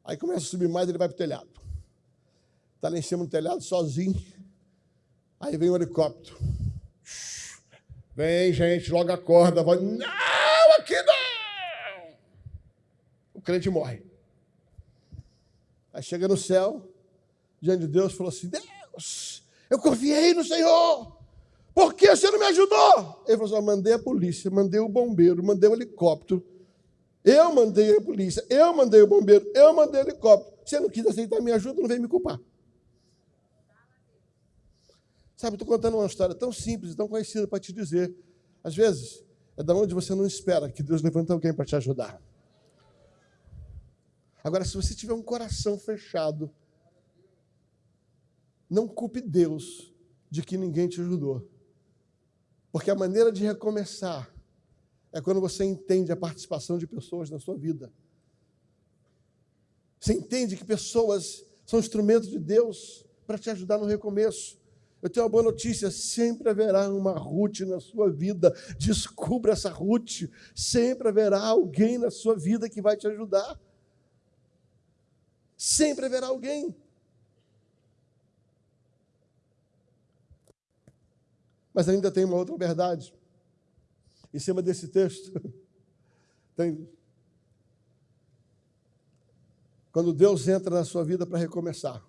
Aí começa a subir mais, ele vai para o telhado. Está lá em cima do telhado, sozinho. Aí vem o um helicóptero. Vem, gente, logo acorda. Vai, não, aqui não. O crente morre. Aí chega no céu, diante de Deus, falou assim: Deus, eu confiei no Senhor. Por que você não me ajudou? Ele falou assim: mandei a polícia, mandei o bombeiro, mandei o helicóptero. Eu mandei a polícia, eu mandei o bombeiro, eu mandei o helicóptero. Você não quis aceitar minha ajuda, não veio me culpar. Sabe, estou contando uma história tão simples tão conhecida para te dizer. Às vezes, é da onde você não espera que Deus levante alguém para te ajudar. Agora, se você tiver um coração fechado, não culpe Deus de que ninguém te ajudou. Porque a maneira de recomeçar é quando você entende a participação de pessoas na sua vida. Você entende que pessoas são instrumentos de Deus para te ajudar no recomeço. Eu tenho uma boa notícia: sempre haverá uma Ruth na sua vida. Descubra essa Ruth. Sempre haverá alguém na sua vida que vai te ajudar. Sempre haverá alguém. Mas ainda tem uma outra verdade. Em cima desse texto, *laughs* tem. Quando Deus entra na sua vida para recomeçar,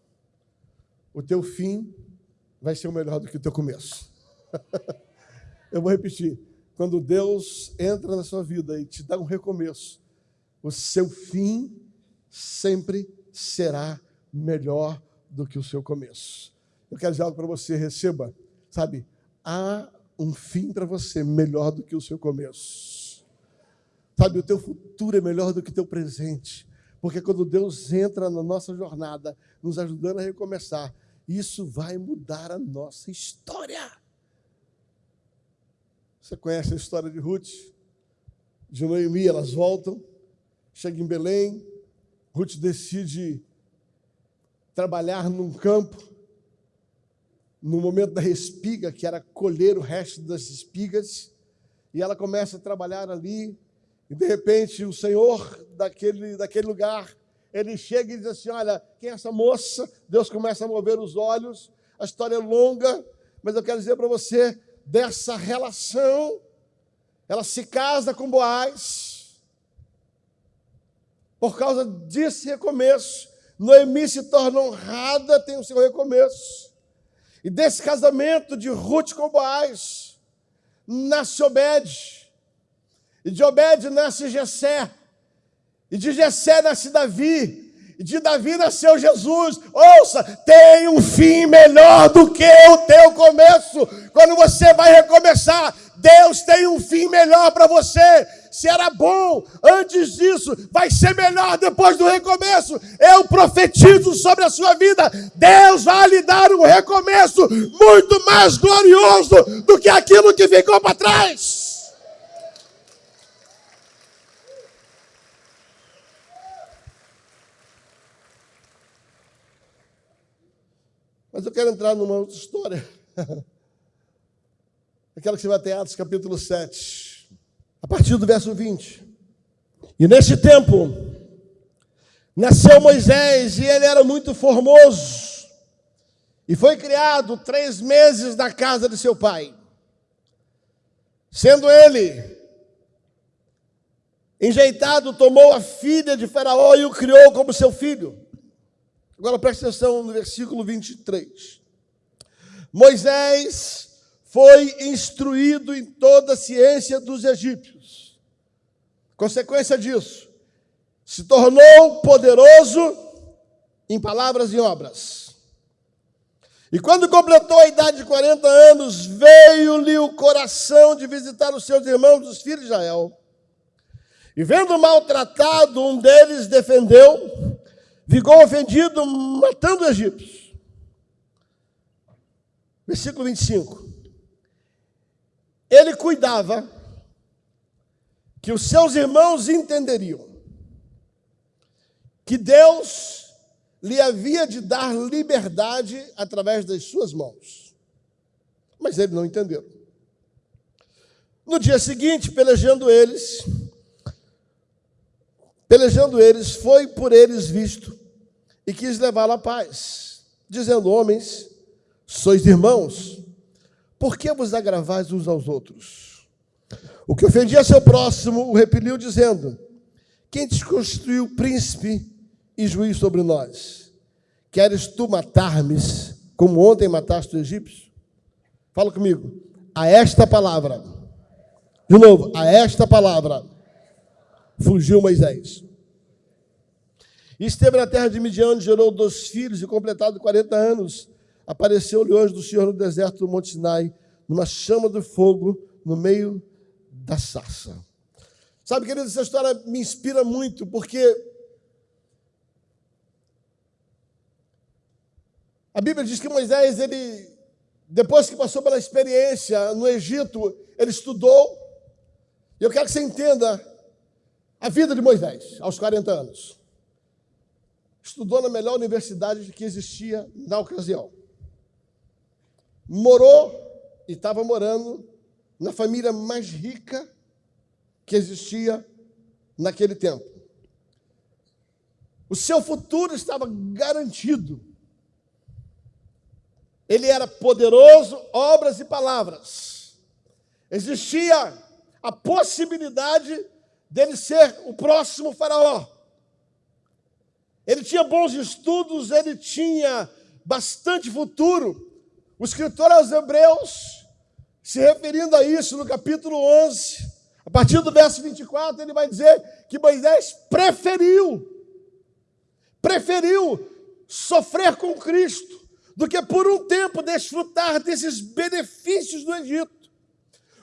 o teu fim vai ser melhor do que o teu começo. *laughs* Eu vou repetir. Quando Deus entra na sua vida e te dá um recomeço, o seu fim sempre será melhor do que o seu começo. Eu quero dizer algo para você, receba, sabe? Há um fim para você melhor do que o seu começo. Sabe, o teu futuro é melhor do que o teu presente. Porque quando Deus entra na nossa jornada, nos ajudando a recomeçar, isso vai mudar a nossa história. Você conhece a história de Ruth? De Noemi, elas voltam, chegam em Belém, Ruth decide trabalhar num campo, no momento da espiga, que era colher o resto das espigas, e ela começa a trabalhar ali, e de repente o Senhor daquele, daquele lugar, ele chega e diz assim: Olha, quem é essa moça? Deus começa a mover os olhos, a história é longa, mas eu quero dizer para você dessa relação. Ela se casa com Boaz, por causa desse recomeço. Noemi se torna honrada, tem o seu recomeço. E desse casamento de Ruth com Boaz, nasce Obed. E de Obed nasce Jessé. E de Jessé nasce Davi. De Davi nasceu Jesus. Ouça, tem um fim melhor do que o teu começo. Quando você vai recomeçar, Deus tem um fim melhor para você. Se era bom antes disso, vai ser melhor depois do recomeço. Eu profetizo sobre a sua vida. Deus vai lhe dar um recomeço muito mais glorioso do que aquilo que ficou para trás. Mas eu quero entrar numa outra história. *laughs* Aquela que você vai ter Atos capítulo 7, a partir do verso 20. E neste tempo, nasceu Moisés e ele era muito formoso. E foi criado três meses na casa de seu pai. Sendo ele enjeitado, tomou a filha de Faraó e o criou como seu filho. Agora preste atenção no versículo 23. Moisés foi instruído em toda a ciência dos egípcios. Consequência disso, se tornou poderoso em palavras e obras. E quando completou a idade de 40 anos, veio-lhe o coração de visitar os seus irmãos, os filhos de Israel. E vendo maltratado, um deles defendeu, ficou ofendido, matando os egípcios. Versículo 25. Ele cuidava que os seus irmãos entenderiam que Deus lhe havia de dar liberdade através das suas mãos. Mas ele não entendeu. No dia seguinte, pelejando eles, pelejando eles, foi por eles visto e quis levá-lo à paz, dizendo: Homens, sois irmãos, por que vos agravais uns aos outros? O que ofendia seu próximo o repeliu, dizendo: Quem te constituiu príncipe e juiz sobre nós? Queres tu matar-me como ontem mataste o egípcio? Fala comigo. A esta palavra, de novo, a esta palavra, fugiu Moisés. E esteve na terra de Midian, gerou dois filhos, e completado 40 anos, apareceu-lhe o anjo do Senhor no deserto do Monte Sinai, numa chama de fogo no meio da sarça. Sabe, querido, essa história me inspira muito, porque a Bíblia diz que Moisés, ele, depois que passou pela experiência no Egito, ele estudou. E eu quero que você entenda a vida de Moisés, aos 40 anos. Estudou na melhor universidade que existia na ocasião morou e estava morando na família mais rica que existia naquele tempo. O seu futuro estava garantido. Ele era poderoso, obras e palavras. Existia a possibilidade dele ser o próximo faraó. Ele tinha bons estudos, ele tinha bastante futuro. O escritor aos Hebreus, se referindo a isso no capítulo 11, a partir do verso 24, ele vai dizer que Moisés preferiu, preferiu sofrer com Cristo do que por um tempo desfrutar desses benefícios do Egito.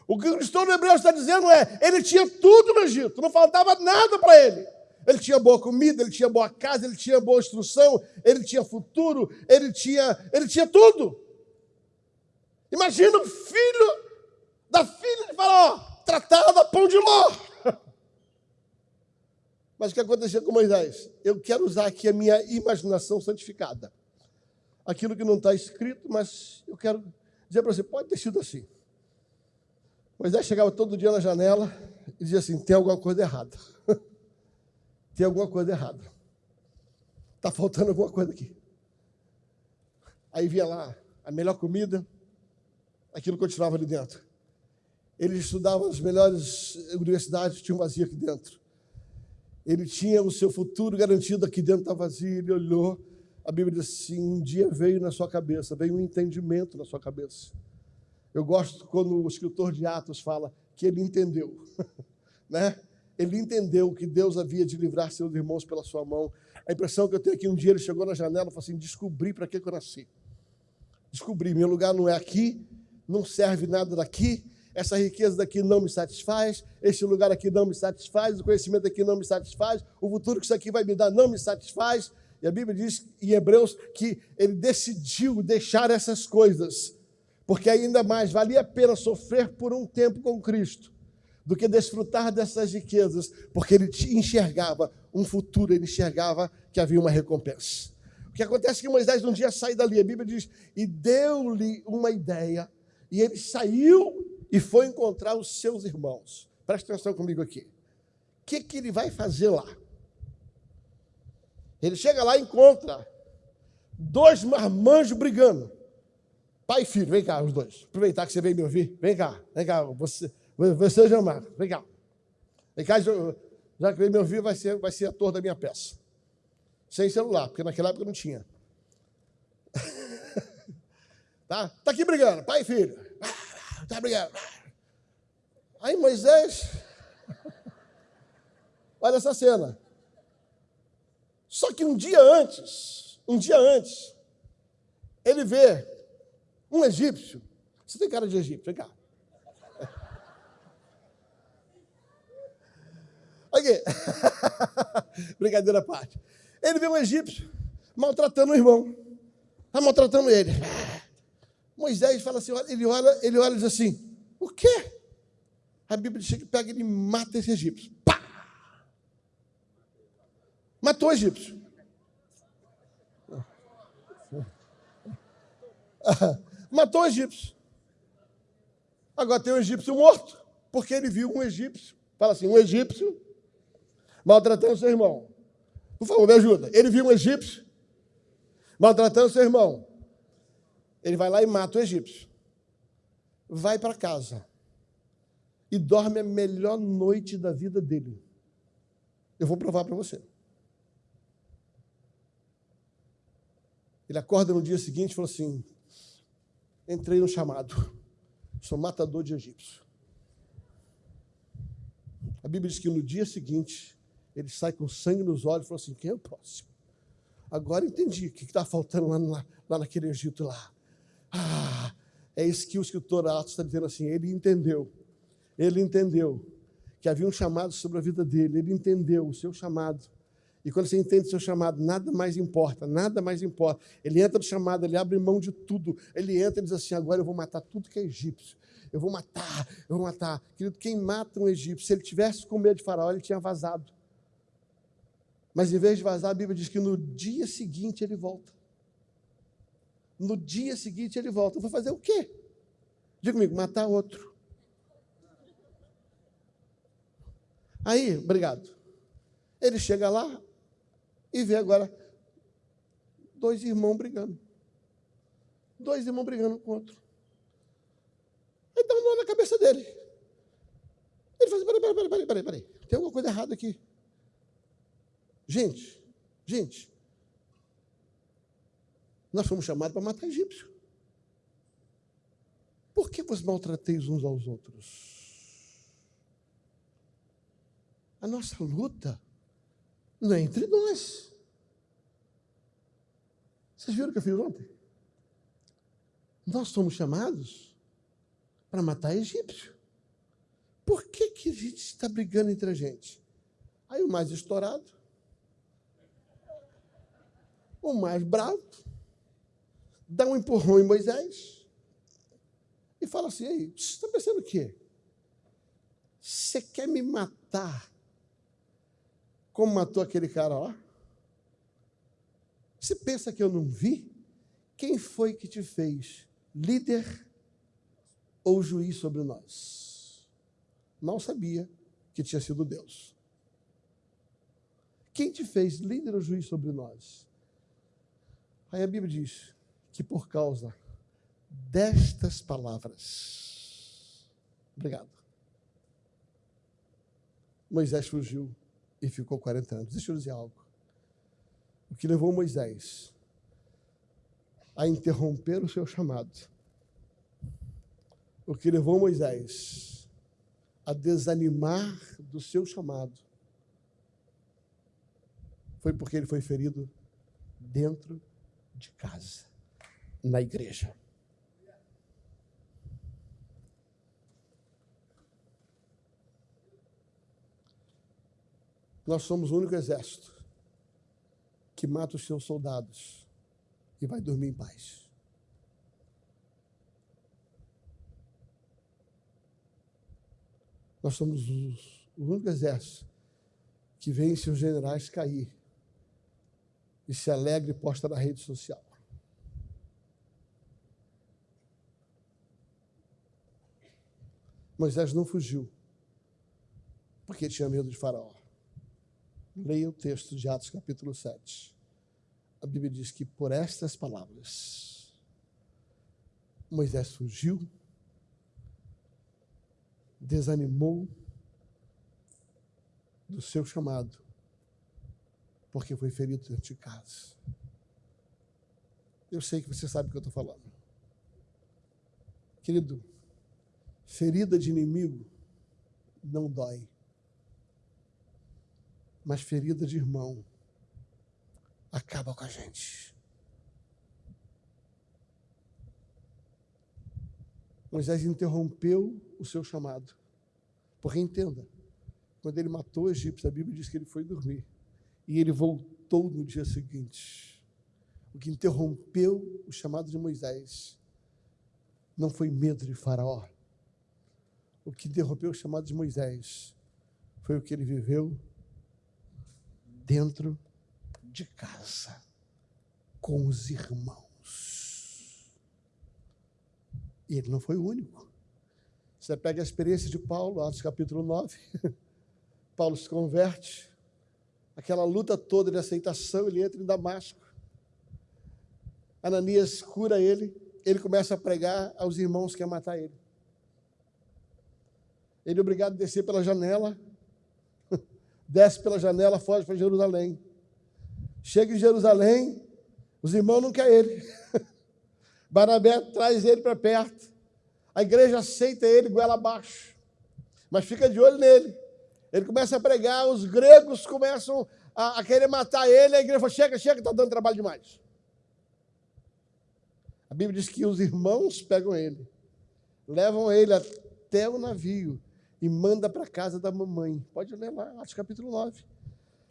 O que o cristão hebreu está dizendo é: ele tinha tudo no Egito, não faltava nada para ele. Ele tinha boa comida, ele tinha boa casa, ele tinha boa instrução, ele tinha futuro, ele tinha, ele tinha tudo. Imagina o filho da filha de Faraó, tratada pão de ló. *laughs* Mas o que aconteceu com Moisés? Eu quero usar aqui a minha imaginação santificada. Aquilo que não está escrito, mas eu quero dizer para você, pode ter sido assim. Moisés chegava todo dia na janela e dizia assim: tem alguma coisa errada. *laughs* tem alguma coisa errada. Está faltando alguma coisa aqui. Aí via lá a melhor comida, aquilo continuava ali dentro. Ele estudava nas melhores universidades, tinha um vazio aqui dentro. Ele tinha o seu futuro garantido aqui dentro da vazio. Ele olhou, a Bíblia diz assim: um dia veio na sua cabeça, veio um entendimento na sua cabeça. Eu gosto quando o escritor de Atos fala que ele entendeu, *laughs* né? Ele entendeu que Deus havia de livrar seus irmãos pela sua mão. A impressão que eu tenho é que um dia ele chegou na janela e falou assim: descobri para que eu nasci. Descobri, meu lugar não é aqui, não serve nada daqui, essa riqueza daqui não me satisfaz, este lugar aqui não me satisfaz, o conhecimento aqui não me satisfaz, o futuro que isso aqui vai me dar não me satisfaz. E a Bíblia diz em Hebreus que ele decidiu deixar essas coisas, porque ainda mais valia a pena sofrer por um tempo com Cristo do que desfrutar dessas riquezas, porque ele enxergava um futuro, ele enxergava que havia uma recompensa. O que acontece é que Moisés um dia sai dali, a Bíblia diz, e deu-lhe uma ideia e ele saiu e foi encontrar os seus irmãos. Presta atenção comigo aqui. O que, que ele vai fazer lá? Ele chega lá e encontra dois marmanjos brigando. Pai e filho, vem cá, os dois. Aproveitar que você veio me ouvir. Vem cá, vem cá. Você, você Jean Marcos, vem cá. Vem cá, já que veio me ouvir, vai ser, vai ser ator da minha peça. Sem celular, porque naquela época não tinha. *laughs* tá? Tá aqui brigando, pai e filho. Tá brigando. Aí Moisés. *laughs* Olha essa cena. Só que um dia antes, um dia antes, ele vê um egípcio. Você tem cara de egípcio, vem cá. *laughs* Aqui. *laughs* Brincadeira à parte. Ele vê um egípcio maltratando o irmão. Está maltratando ele. *laughs* Moisés fala assim, ele olha, ele olha e diz assim, o quê? A Bíblia diz que pega e mata esse egípcio. Pá! Matou o egípcio. Matou o egípcio. Agora tem um egípcio morto, porque ele viu um egípcio. Fala assim, um egípcio maltratando seu irmão. Por favor, me ajuda. Ele viu um egípcio maltratando seu irmão. Ele vai lá e mata o egípcio. Vai para casa e dorme a melhor noite da vida dele. Eu vou provar para você. Ele acorda no dia seguinte e fala assim: entrei no chamado, sou matador de egípcio. A Bíblia diz que no dia seguinte, ele sai com sangue nos olhos e fala assim: quem é o próximo? Agora entendi o que está faltando lá, lá, lá, naquele Egito lá. Ah, é isso que o escritor Atos está dizendo assim: ele entendeu, ele entendeu que havia um chamado sobre a vida dele, ele entendeu o seu chamado. E quando você entende seu chamado, nada mais importa, nada mais importa. Ele entra no chamado, ele abre mão de tudo. Ele entra e diz assim: agora eu vou matar tudo que é egípcio. Eu vou matar, eu vou matar. Querido, quem mata um egípcio, se ele tivesse com medo de faraó, ele tinha vazado. Mas em vez de vazar, a Bíblia diz que no dia seguinte ele volta. No dia seguinte ele volta. Vou fazer o quê? Diga comigo, matar outro. Aí, obrigado. Ele chega lá, e vê agora dois irmãos brigando. Dois irmãos brigando com o outro. Aí dá um nó na cabeça dele. Ele fala assim, peraí, peraí, peraí, peraí, peraí. Tem alguma coisa errada aqui. Gente, gente, nós fomos chamados para matar egípcio. Por que vos maltrateis uns aos outros? A nossa luta não é entre nós. Vocês viram o que eu fiz ontem? Nós somos chamados para matar egípcio. Por que, que a gente está brigando entre a gente? Aí o mais estourado, o mais bravo, dá um empurrão em Moisés e fala assim: Ei, você está pensando o quê? Você quer me matar como matou aquele cara, ó. Você pensa que eu não vi? Quem foi que te fez líder ou juiz sobre nós? Mal sabia que tinha sido Deus. Quem te fez líder ou juiz sobre nós? Aí a Bíblia diz que por causa destas palavras, obrigado, Moisés fugiu e ficou 40 anos. Deixa eu dizer algo. O que levou Moisés a interromper o seu chamado, o que levou Moisés a desanimar do seu chamado, foi porque ele foi ferido dentro de casa, na igreja. Nós somos o único exército que mata os seus soldados e vai dormir em paz. Nós somos os, o único exército que vê seus generais cair e se alegra e posta na rede social. Moisés não fugiu, porque tinha medo de Faraó. Leia o texto de Atos capítulo 7. A Bíblia diz que por estas palavras Moisés fugiu, desanimou do seu chamado, porque foi ferido dentro de casa. Eu sei que você sabe o que eu estou falando. Querido, ferida de inimigo não dói. Mas ferida de irmão acaba com a gente. Moisés interrompeu o seu chamado. Porque entenda, quando ele matou o egípcio, a Bíblia diz que ele foi dormir. E ele voltou no dia seguinte. O que interrompeu o chamado de Moisés não foi medo de Faraó. O que interrompeu o chamado de Moisés foi o que ele viveu dentro de casa, com os irmãos. E ele não foi o único. Você pega a experiência de Paulo, Atos capítulo 9. *laughs* Paulo se converte, aquela luta toda de aceitação, ele entra em Damasco. Ananias cura ele, ele começa a pregar aos irmãos que quer matar ele. Ele é obrigado a descer pela janela, desce pela janela, foge para Jerusalém. Chega em Jerusalém, os irmãos não querem ele. *laughs* Barnabé traz ele para perto. A igreja aceita ele goela abaixo, mas fica de olho nele. Ele começa a pregar, os gregos começam a, a querer matar ele, a igreja fala: chega, chega, está dando trabalho demais. A Bíblia diz que os irmãos pegam ele, levam ele até o navio e manda para a casa da mamãe. Pode ler lá, Atos capítulo 9.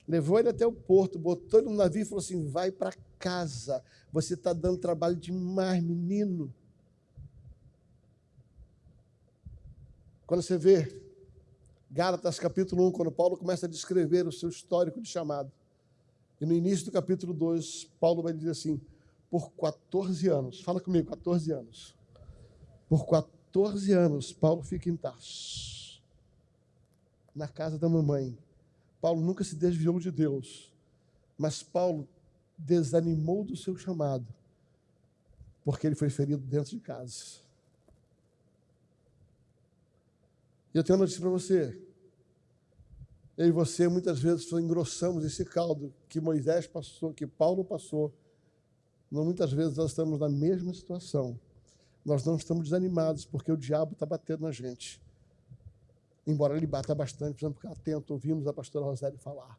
Levou ele até o porto, botou ele no navio e falou assim: vai para casa. Você está dando trabalho demais, menino. Quando você vê Gálatas capítulo 1, quando Paulo começa a descrever o seu histórico de chamado, e no início do capítulo 2, Paulo vai dizer assim: por 14 anos. Fala comigo, 14 anos. Por 14 anos, Paulo fica em Tarso, na casa da mamãe. Paulo nunca se desviou de Deus, mas Paulo desanimou do seu chamado, porque ele foi ferido dentro de casa. E eu tenho uma notícia para você. Eu e você muitas vezes engrossamos esse caldo que Moisés passou, que Paulo passou muitas vezes nós estamos na mesma situação. Nós não estamos desanimados porque o diabo está batendo na gente. Embora ele bata bastante, precisamos ficar atento, ouvimos a pastora Rosélia falar.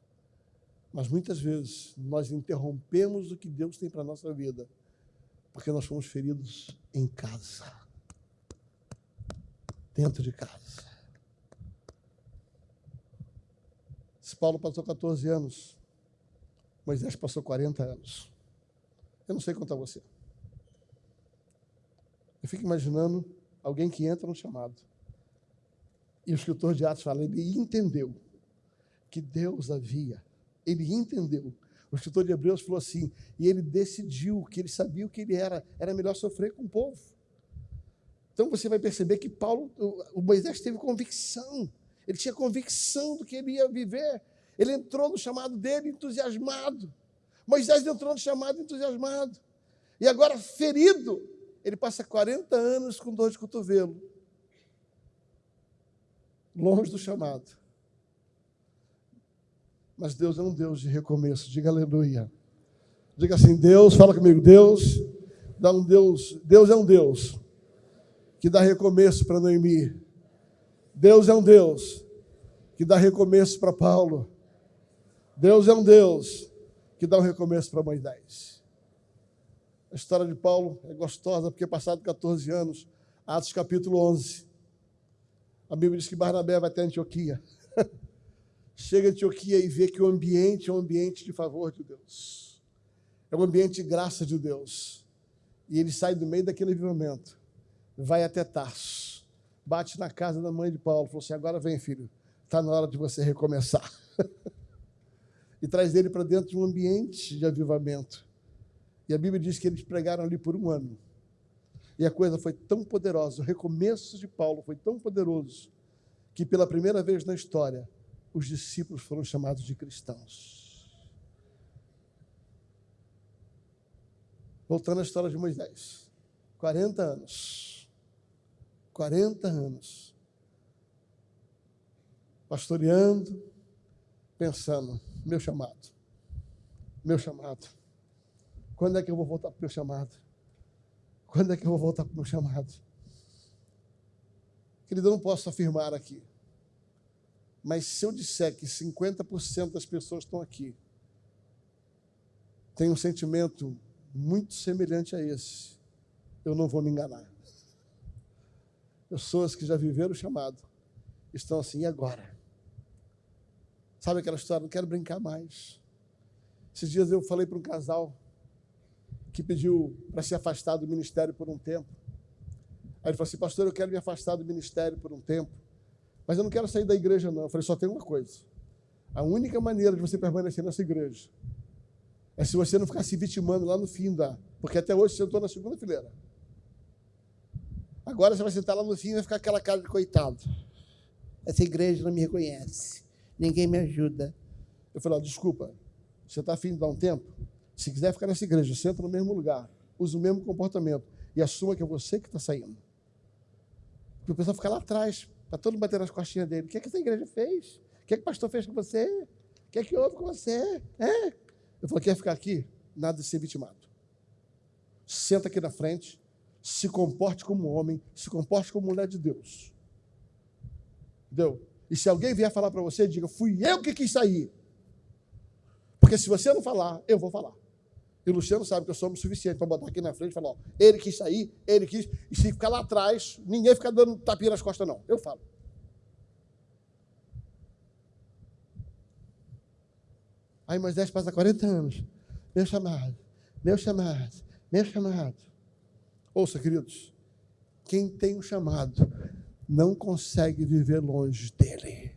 Mas muitas vezes nós interrompemos o que Deus tem para a nossa vida, porque nós fomos feridos em casa, dentro de casa. Se Paulo passou 14 anos, Moisés passou 40 anos. Eu não sei contar você. Eu fico imaginando alguém que entra no chamado. E o escritor de Atos fala, ele entendeu que Deus havia. Ele entendeu. O escritor de Hebreus falou assim, e ele decidiu que ele sabia o que ele era, era melhor sofrer com o povo. Então você vai perceber que Paulo, o Moisés teve convicção. Ele tinha convicção do que ele ia viver. Ele entrou no chamado dele entusiasmado. Moisés entrou no chamado entusiasmado. E agora, ferido, ele passa 40 anos com dor de cotovelo. Longe do chamado. Mas Deus é um Deus de recomeço. Diga aleluia. Diga assim, Deus, fala comigo, Deus, dá um Deus, Deus é um Deus que dá recomeço para Noemi. Deus é um Deus que dá recomeço para Paulo. Deus é um Deus que dá um recomeço para Moisés. A história de Paulo é gostosa, porque passado 14 anos, Atos capítulo 11, a Bíblia diz que Barnabé vai até Antioquia. *laughs* Chega a Antioquia e vê que o ambiente é um ambiente de favor de Deus. É um ambiente de graça de Deus. E ele sai do meio daquele avivamento, vai até Tarso, bate na casa da mãe de Paulo, falou assim: agora vem, filho, está na hora de você recomeçar. *laughs* e traz ele para dentro de um ambiente de avivamento. E a Bíblia diz que eles pregaram ali por um ano. E a coisa foi tão poderosa, o recomeço de Paulo foi tão poderoso, que pela primeira vez na história, os discípulos foram chamados de cristãos. Voltando à história de Moisés. 40 anos. 40 anos. Pastoreando, pensando, meu chamado. Meu chamado. Quando é que eu vou voltar para o meu chamado? Quando é que eu vou voltar para o meu chamado? Querido, eu não posso afirmar aqui. Mas se eu disser que 50% das pessoas estão aqui têm um sentimento muito semelhante a esse, eu não vou me enganar. Pessoas que já viveram o chamado estão assim, e agora? Sabe aquela história? Não quero brincar mais. Esses dias eu falei para um casal que pediu para se afastar do ministério por um tempo. Aí ele falou assim, pastor, eu quero me afastar do ministério por um tempo, mas eu não quero sair da igreja, não. Eu falei, só tem uma coisa. A única maneira de você permanecer nessa igreja é se você não ficar se vitimando lá no fim da. Porque até hoje você sentou na segunda fileira. Agora você vai sentar lá no fim e vai ficar aquela cara de coitado. Essa igreja não me reconhece. Ninguém me ajuda. Eu falei, oh, desculpa, você está afim de dar um tempo? Se quiser ficar nessa igreja, senta no mesmo lugar, usa o mesmo comportamento e assuma que é você que está saindo. Porque o pessoal fica lá atrás, para todo mundo bater nas costinhas dele. O que é que essa igreja fez? O que é que o pastor fez com você? O que é que houve com você? É? Eu falei, quer ficar aqui? Nada de ser vitimado. Senta aqui na frente, se comporte como homem, se comporte como mulher de Deus. Entendeu? E se alguém vier falar para você, diga, fui eu que quis sair. Porque se você não falar, eu vou falar. E o Luciano sabe que eu sou o suficiente para botar aqui na frente e falar, ó, ele quis sair, ele quis. E se ficar lá atrás, ninguém fica dando tapinha nas costas, não. Eu falo. Aí Moisés passa 40 anos. Meu chamado, meu chamado, meu chamado. Ouça, queridos, quem tem um chamado não consegue viver longe dele.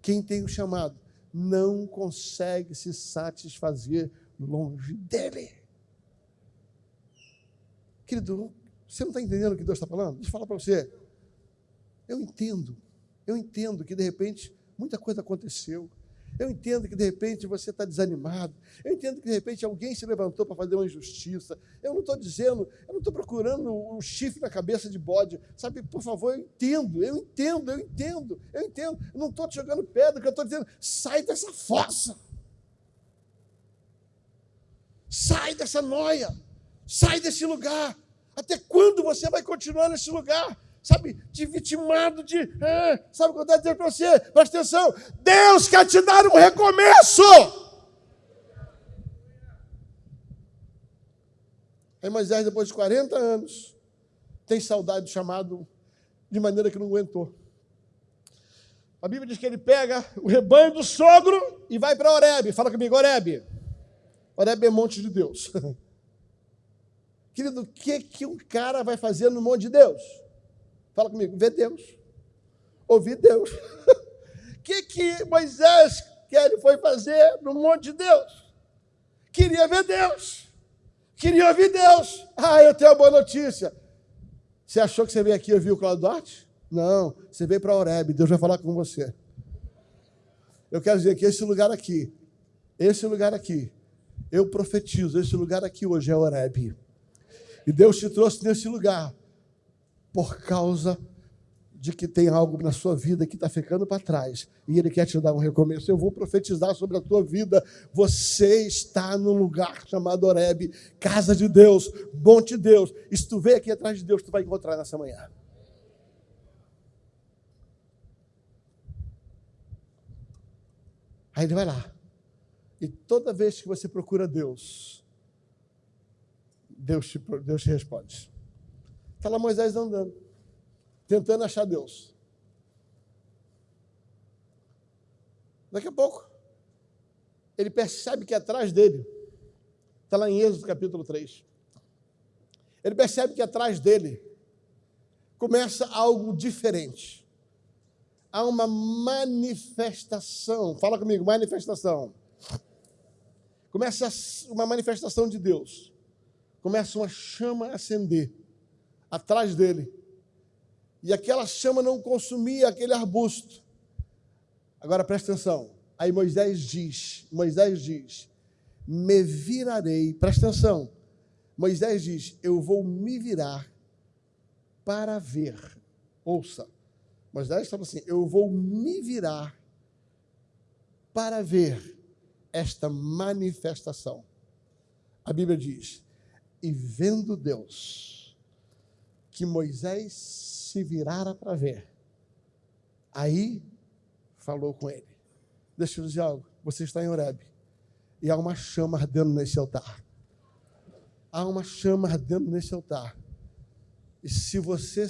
Quem tem um chamado não consegue se satisfazer longe dele. Querido, você não está entendendo o que Deus está falando? Deixa eu falar para você. Eu entendo, eu entendo que de repente muita coisa aconteceu. Eu entendo que de repente você está desanimado. Eu entendo que de repente alguém se levantou para fazer uma injustiça. Eu não estou dizendo, eu não estou procurando um chifre na cabeça de bode. Sabe, por favor, eu entendo, eu entendo, eu entendo, eu entendo. Eu não estou te jogando pedra, eu estou dizendo, sai dessa fossa. Sai dessa noia. Sai desse lugar. Até quando você vai continuar nesse lugar? sabe, de vitimado, de. É, sabe o que eu dizendo para você? Presta atenção. Deus quer te dar um recomeço. Aí Moisés, depois de 40 anos, tem saudade do chamado de maneira que não aguentou. A Bíblia diz que ele pega o rebanho do sogro e vai para Oreb. Fala comigo, Oreb. Oreb é monte de Deus. *laughs* Querido, o que, que um cara vai fazer no monte de Deus? Fala comigo, ver Deus. Ouvir Deus. *laughs* O que, que Moisés que ele foi fazer no monte de Deus? Queria ver Deus. Queria ouvir Deus. Ah, eu tenho uma boa notícia. Você achou que você veio aqui ouvir o Cláudio Duarte? Não, você veio para Oreb, Deus vai falar com você. Eu quero dizer que esse lugar aqui, esse lugar aqui, eu profetizo, esse lugar aqui hoje é Oreb. E Deus te trouxe nesse lugar por causa de que tem algo na sua vida que está ficando para trás e Ele quer te dar um recomeço. Eu vou profetizar sobre a tua vida. Você está num lugar chamado Oreb, casa de Deus, monte de Deus. E se tu veio aqui atrás de Deus, tu vai encontrar nessa manhã. Aí ele vai lá. E toda vez que você procura Deus, Deus te, Deus te responde. Está lá Moisés andando, tentando achar Deus. Daqui a pouco, ele percebe que atrás dele, está lá em Êxodo capítulo 3, ele percebe que atrás dele começa algo diferente. Há uma manifestação, fala comigo, manifestação. Começa uma manifestação de Deus. Começa uma chama a acender atrás dele. E aquela chama não consumia aquele arbusto, Agora presta atenção. Aí Moisés diz, Moisés diz, me virarei, presta atenção. Moisés diz, eu vou me virar para ver. Ouça. Moisés fala assim, eu vou me virar para ver esta manifestação. A Bíblia diz, e vendo Deus que Moisés se virara para ver, aí falou com ele. Deixa eu dizer algo. Você está em Horeb. E há uma chama ardendo nesse altar. Há uma chama ardendo nesse altar. E se você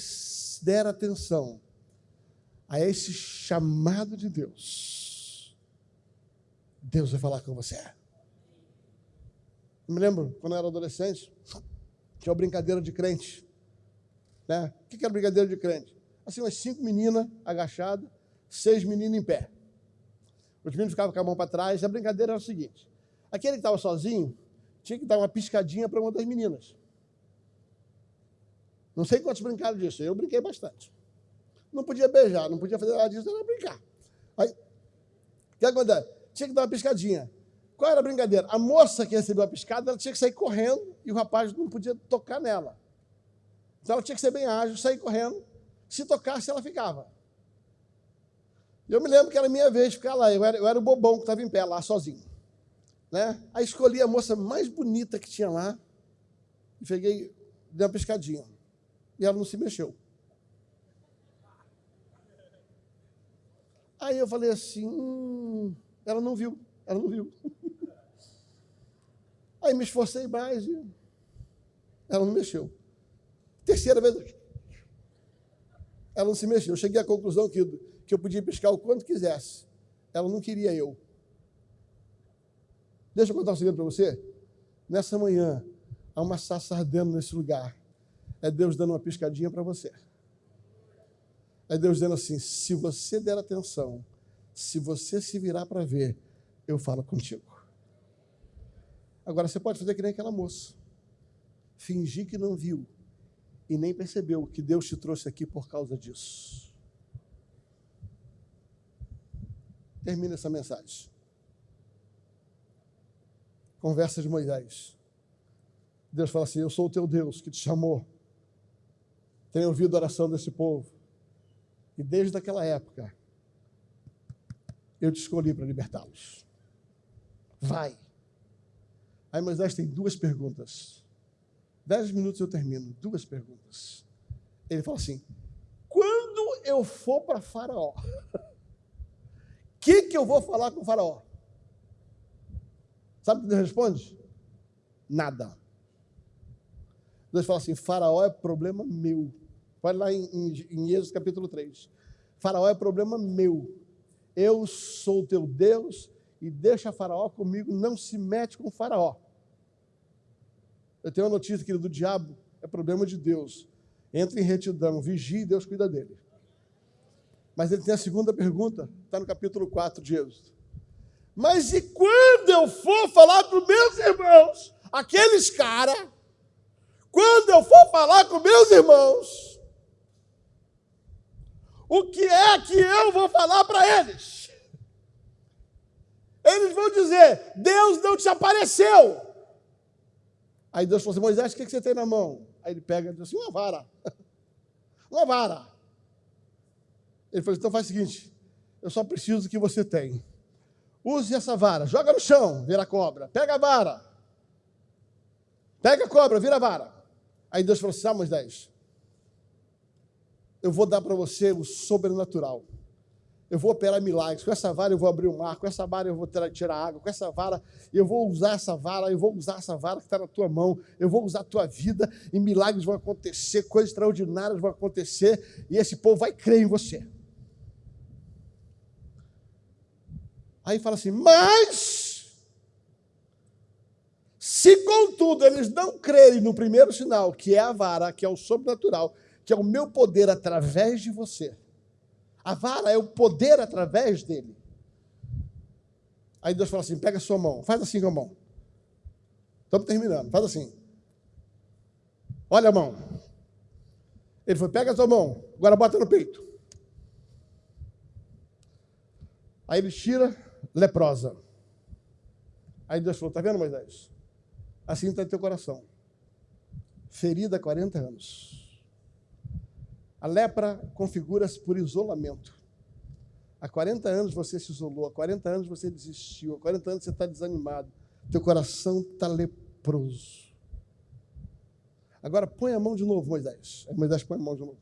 der atenção a esse chamado de Deus, Deus vai falar com você. Eu me lembro, quando eu era adolescente, tinha uma brincadeira de crente. Né? O que era brincadeira de crente? Assim, umas cinco meninas agachadas, seis meninos em pé. Os meninos ficavam com a mão para trás. A brincadeira era o seguinte: aquele que estava sozinho tinha que dar uma piscadinha para uma das meninas. Não sei quantos brincaram disso, eu brinquei bastante. Não podia beijar, não podia fazer nada disso, era brincar. Aí, o que acontece? Tinha que dar uma piscadinha. Qual era a brincadeira? A moça que recebeu a piscada, ela tinha que sair correndo e o rapaz não podia tocar nela. Então ela tinha que ser bem ágil, sair correndo. Se tocasse, ela ficava. Eu me lembro que era minha vez ficar lá. Eu era, eu era o bobão que estava em pé lá, sozinho. Né? Aí escolhi a moça mais bonita que tinha lá e peguei, dei uma piscadinha. E ela não se mexeu. Aí eu falei assim, hum, ela não viu, ela não viu. *laughs* Aí me esforcei mais e ela não mexeu. Terceira vez, ela não se mexeu. Eu cheguei à conclusão que que eu podia piscar o quanto quisesse. Ela não queria eu. Deixa eu contar um segredo para você. Nessa manhã, há uma sassa ardendo nesse lugar. É Deus dando uma piscadinha para você. É Deus dizendo assim: se você der atenção, se você se virar para ver, eu falo contigo. Agora você pode fazer que nem aquela moça. Fingir que não viu e nem percebeu que Deus te trouxe aqui por causa disso. termina essa mensagem. Conversa de Moisés. Deus fala assim: Eu sou o teu Deus que te chamou. Tenho ouvido a oração desse povo. E desde aquela época, eu te escolhi para libertá-los. Vai. Aí Moisés tem duas perguntas. Dez minutos eu termino. Duas perguntas. Ele fala assim: Quando eu for para Faraó, *laughs* que, que eu vou falar com o faraó? Sabe o que Deus responde? Nada. Deus fala assim: Faraó é problema meu. Vai lá em, em, em Êxodo capítulo 3. Faraó é problema meu. Eu sou teu Deus e deixa Faraó comigo, não se mete com Faraó. Eu tenho uma notícia, querido, do diabo é problema de Deus. Entra em retidão, vigie e Deus cuida dele. Mas ele tem a segunda pergunta, está no capítulo 4 de Êxodo. Mas e quando eu for falar os meus irmãos, aqueles caras, quando eu for falar com meus irmãos, o que é que eu vou falar para eles? Eles vão dizer: Deus não te apareceu. Aí Deus falou assim: Moisés, o que você tem na mão? Aí ele pega e diz assim: uma vara. *laughs* Uma vara. Ele falou: então faz o seguinte, eu só preciso do que você tem. Use essa vara, joga no chão, vira cobra. Pega a vara. Pega a cobra, vira a vara. Aí Deus falou assim: ah, Moisés, eu vou dar para você o sobrenatural. Eu vou operar milagres. Com essa vara eu vou abrir o mar. Com essa vara eu vou tirar água. Com essa vara eu vou usar essa vara. Eu vou usar essa vara que está na tua mão. Eu vou usar a tua vida. E milagres vão acontecer. Coisas extraordinárias vão acontecer. E esse povo vai crer em você. Aí fala assim: mas, se contudo eles não crerem no primeiro sinal, que é a vara, que é o sobrenatural, que é o meu poder através de você, a vara é o poder através dele. Aí Deus fala assim: pega a sua mão, faz assim com a mão. Estamos terminando, faz assim. Olha a mão. Ele foi: pega a sua mão, agora bota no peito. Aí ele tira leprosa. Aí Deus falou: Está vendo, Moisés? Assim está teu coração. Ferida há 40 anos. A lepra configura-se por isolamento. Há 40 anos você se isolou, há 40 anos você desistiu, há 40 anos você está desanimado. Teu coração está leproso. Agora põe a mão de novo, Moisés. Moisés põe a mão de novo.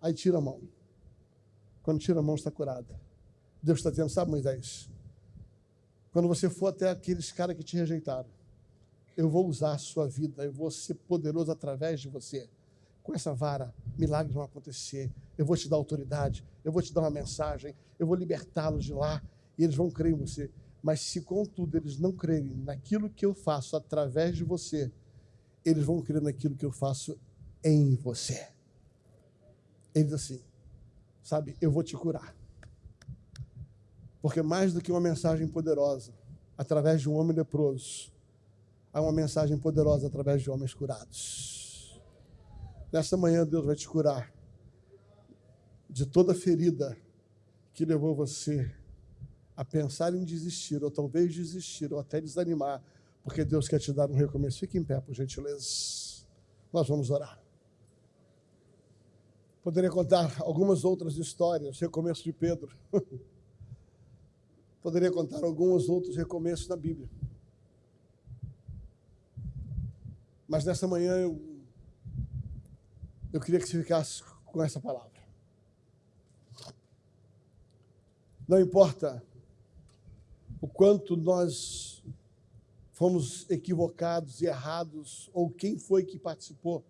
Aí tira a mão. Quando tira a mão, está curada. Deus está dizendo, sabe, Moisés? Quando você for até aqueles caras que te rejeitaram, eu vou usar a sua vida, eu vou ser poderoso através de você. Com essa vara, milagres vão acontecer. Eu vou te dar autoridade, eu vou te dar uma mensagem, eu vou libertá-los de lá e eles vão crer em você. Mas se contudo eles não crerem naquilo que eu faço através de você, eles vão crer naquilo que eu faço em você. Ele diz assim: sabe, eu vou te curar. Porque mais do que uma mensagem poderosa, através de um homem leproso, há uma mensagem poderosa através de homens curados. Nesta manhã, Deus vai te curar de toda ferida que levou você a pensar em desistir, ou talvez desistir, ou até desanimar, porque Deus quer te dar um recomeço. Fique em pé, por gentileza. Nós vamos orar. Poderia contar algumas outras histórias, recomeço de Pedro. *laughs* Poderia contar alguns outros recomeços na Bíblia. Mas nessa manhã eu, eu queria que você ficasse com essa palavra. Não importa o quanto nós fomos equivocados e errados, ou quem foi que participou.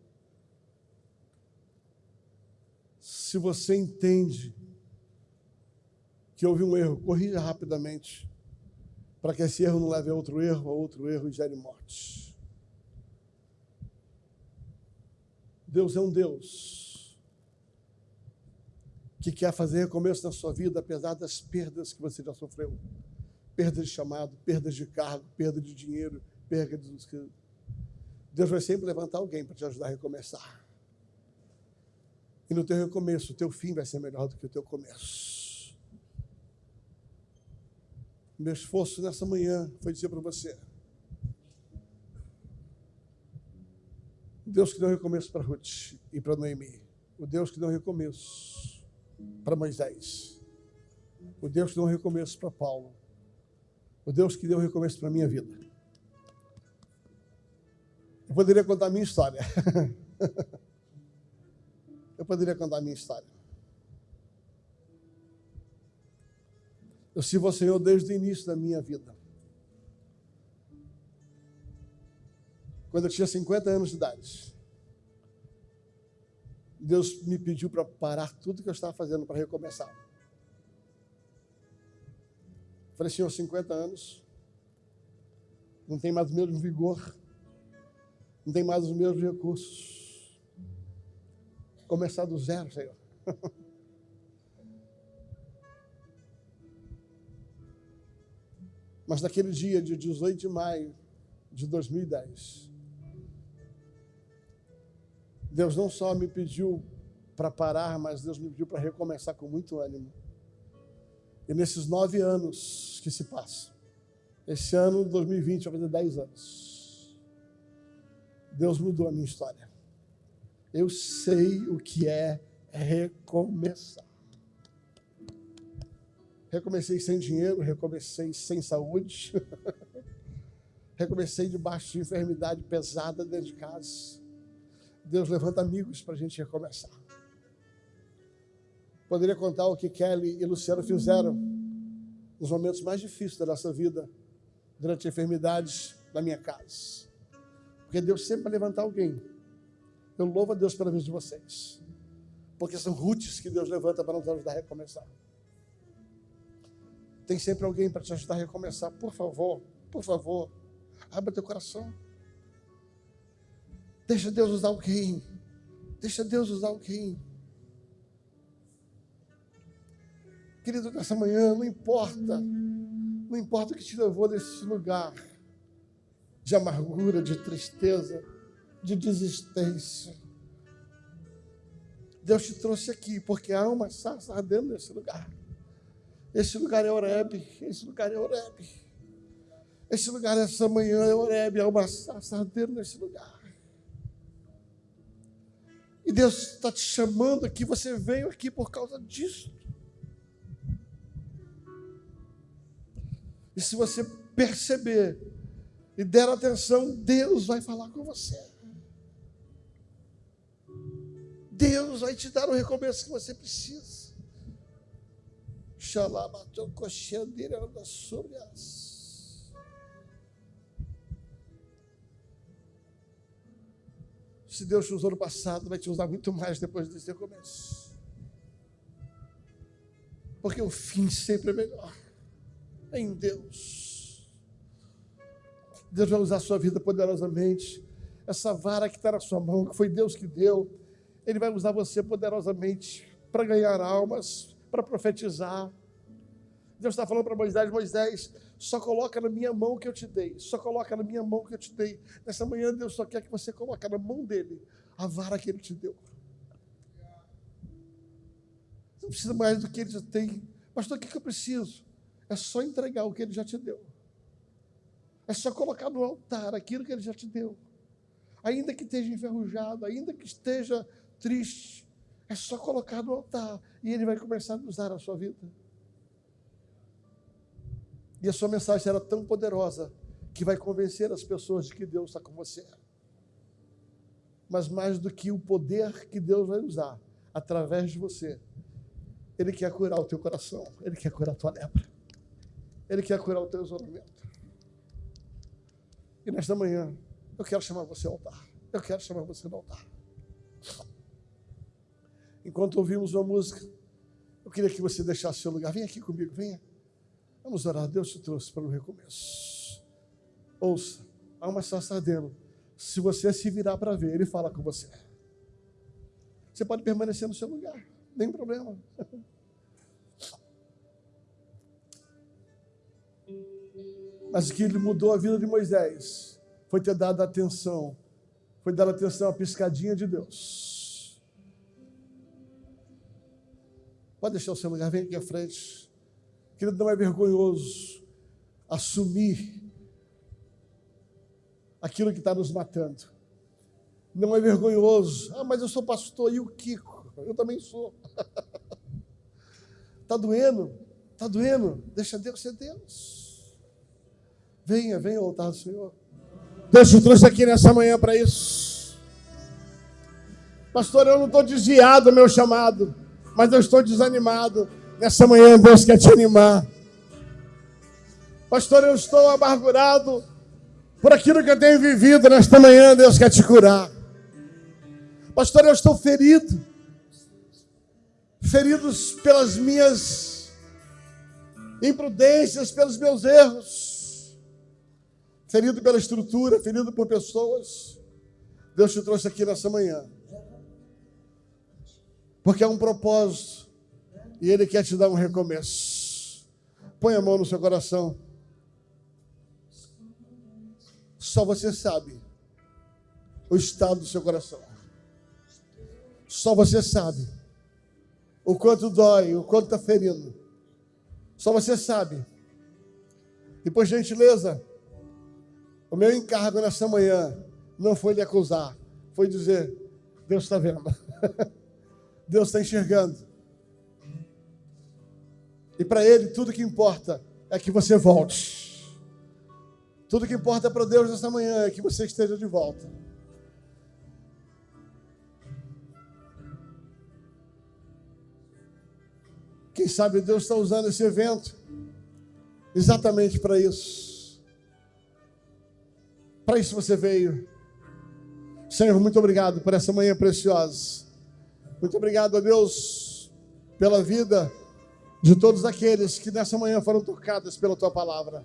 Se você entende que houve um erro, corrija rapidamente, para que esse erro não leve a outro erro, a outro erro e gere morte. Deus é um Deus que quer fazer recomeço na sua vida, apesar das perdas que você já sofreu perda de chamado, perda de cargo, perda de dinheiro, perda de. Deus vai sempre levantar alguém para te ajudar a recomeçar. E no teu recomeço, o teu fim vai ser melhor do que o teu começo. Meu esforço nessa manhã foi dizer para você: Deus que deu recomeço para Ruth e para Noemi, o Deus que deu recomeço para Moisés, o Deus que deu recomeço para Paulo, o Deus que deu recomeço para a minha vida. Eu poderia contar a minha história. *laughs* Eu poderia contar a minha história. Eu sirvo ao Senhor desde o início da minha vida. Quando eu tinha 50 anos de idade, Deus me pediu para parar tudo que eu estava fazendo para recomeçar. Falei, Senhor, 50 anos, não tem mais o mesmo vigor, não tem mais os mesmos recursos. Começar do zero, Senhor. *laughs* Mas naquele dia de 18 de maio de 2010, Deus não só me pediu para parar, mas Deus me pediu para recomeçar com muito ânimo. E nesses nove anos que se passam, esse ano, 2020, vai fazer dez anos, Deus mudou a minha história. Eu sei o que é recomeçar. Recomecei sem dinheiro, recomecei sem saúde, *laughs* recomecei debaixo de enfermidade pesada dentro de casa. Deus levanta amigos para a gente recomeçar. Poderia contar o que Kelly e Luciano fizeram nos momentos mais difíceis da nossa vida, durante enfermidades na minha casa. Porque Deus sempre vai levantar alguém. Eu louvo a Deus pela vida de vocês. Porque são roots que Deus levanta para nos ajudar a recomeçar. Tem sempre alguém para te ajudar a recomeçar. Por favor, por favor, abra teu coração. Deixa Deus usar alguém. Deixa Deus usar alguém. Querido, nessa manhã, não importa, não importa o que te levou desse lugar de amargura, de tristeza, de desistência. Deus te trouxe aqui porque há uma sarça ardendo nesse lugar. Esse lugar é Oreb, esse lugar é Oreb. Esse lugar, essa manhã é Oreb, há uma sardeira nesse lugar. E Deus está te chamando aqui, você veio aqui por causa disso. E se você perceber e der atenção, Deus vai falar com você. Deus vai te dar o recomeço que você precisa. Xalabatou coxandeira anda sobre as. Se Deus te usou no passado, vai te usar muito mais depois desse recomeço. Porque o fim sempre é melhor. Em Deus. Deus vai usar a sua vida poderosamente. Essa vara que está na sua mão, que foi Deus que deu, Ele vai usar você poderosamente para ganhar almas, para profetizar. Deus está falando para Moisés: Moisés, só coloca na minha mão que eu te dei, só coloca na minha mão que eu te dei. Nessa manhã, Deus só quer que você coloque na mão dele a vara que ele te deu. Não precisa mais do que ele já tem. Pastor, o que eu preciso? É só entregar o que ele já te deu. É só colocar no altar aquilo que ele já te deu. Ainda que esteja enferrujado, ainda que esteja triste, é só colocar no altar e ele vai começar a usar a sua vida. E a sua mensagem será tão poderosa que vai convencer as pessoas de que Deus está com você. Mas mais do que o poder que Deus vai usar através de você, Ele quer curar o teu coração, Ele quer curar a tua lepra, Ele quer curar o teu isolamento. E nesta manhã, eu quero chamar você ao altar. Eu quero chamar você ao altar. Enquanto ouvimos uma música, eu queria que você deixasse seu lugar. Vem aqui comigo, venha. Vamos orar. Deus te trouxe para o recomeço. Ouça, há uma sardendo. Se você se virar para ver, ele fala com você. Você pode permanecer no seu lugar, nem problema. Mas o que ele mudou a vida de Moisés foi ter dado atenção, foi dar atenção à piscadinha de Deus. Pode deixar o seu lugar, vem aqui à frente. Querido, não é vergonhoso assumir aquilo que está nos matando. Não é vergonhoso. Ah, mas eu sou pastor e o Kiko. Eu também sou. Está *laughs* doendo? Está doendo? Deixa Deus ser Deus. Venha, venha ao altar do Senhor. Deus te trouxe aqui nessa manhã para isso. Pastor, eu não estou desviado do meu chamado, mas eu estou desanimado. Nessa manhã Deus quer te animar. Pastor, eu estou amargurado por aquilo que eu tenho vivido. Nesta manhã Deus quer te curar. Pastor, eu estou ferido. Feridos pelas minhas imprudências, pelos meus erros. Ferido pela estrutura, ferido por pessoas. Deus te trouxe aqui nessa manhã. Porque é um propósito e Ele quer te dar um recomeço. Põe a mão no seu coração. Só você sabe o estado do seu coração. Só você sabe o quanto dói, o quanto está ferindo. Só você sabe. E por gentileza, o meu encargo nessa manhã não foi lhe acusar, foi dizer: Deus está vendo, *laughs* Deus está enxergando. E para Ele, tudo que importa é que você volte. Tudo que importa para Deus nessa manhã é que você esteja de volta. Quem sabe Deus está usando esse evento exatamente para isso. Para isso você veio. Senhor, muito obrigado por essa manhã preciosa. Muito obrigado a Deus pela vida de todos aqueles que nessa manhã foram tocados pela tua palavra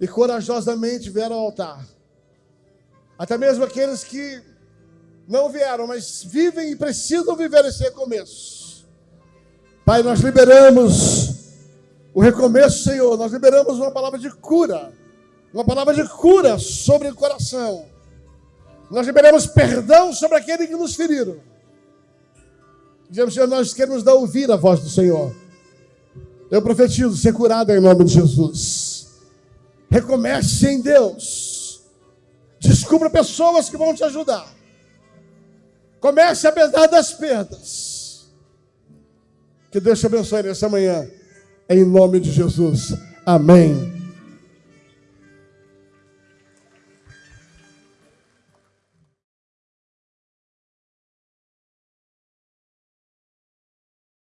e corajosamente vieram ao altar. Até mesmo aqueles que não vieram, mas vivem e precisam viver esse recomeço. Pai, nós liberamos o recomeço, Senhor. Nós liberamos uma palavra de cura, uma palavra de cura sobre o coração. Nós liberamos perdão sobre aqueles que nos feriram. Dizemos, Senhor, nós queremos dar ouvir a voz do Senhor. Eu profetizo ser curado em nome de Jesus. Recomece em Deus. Descubra pessoas que vão te ajudar. Comece apesar das perdas. Que Deus te abençoe nessa manhã. Em nome de Jesus. Amém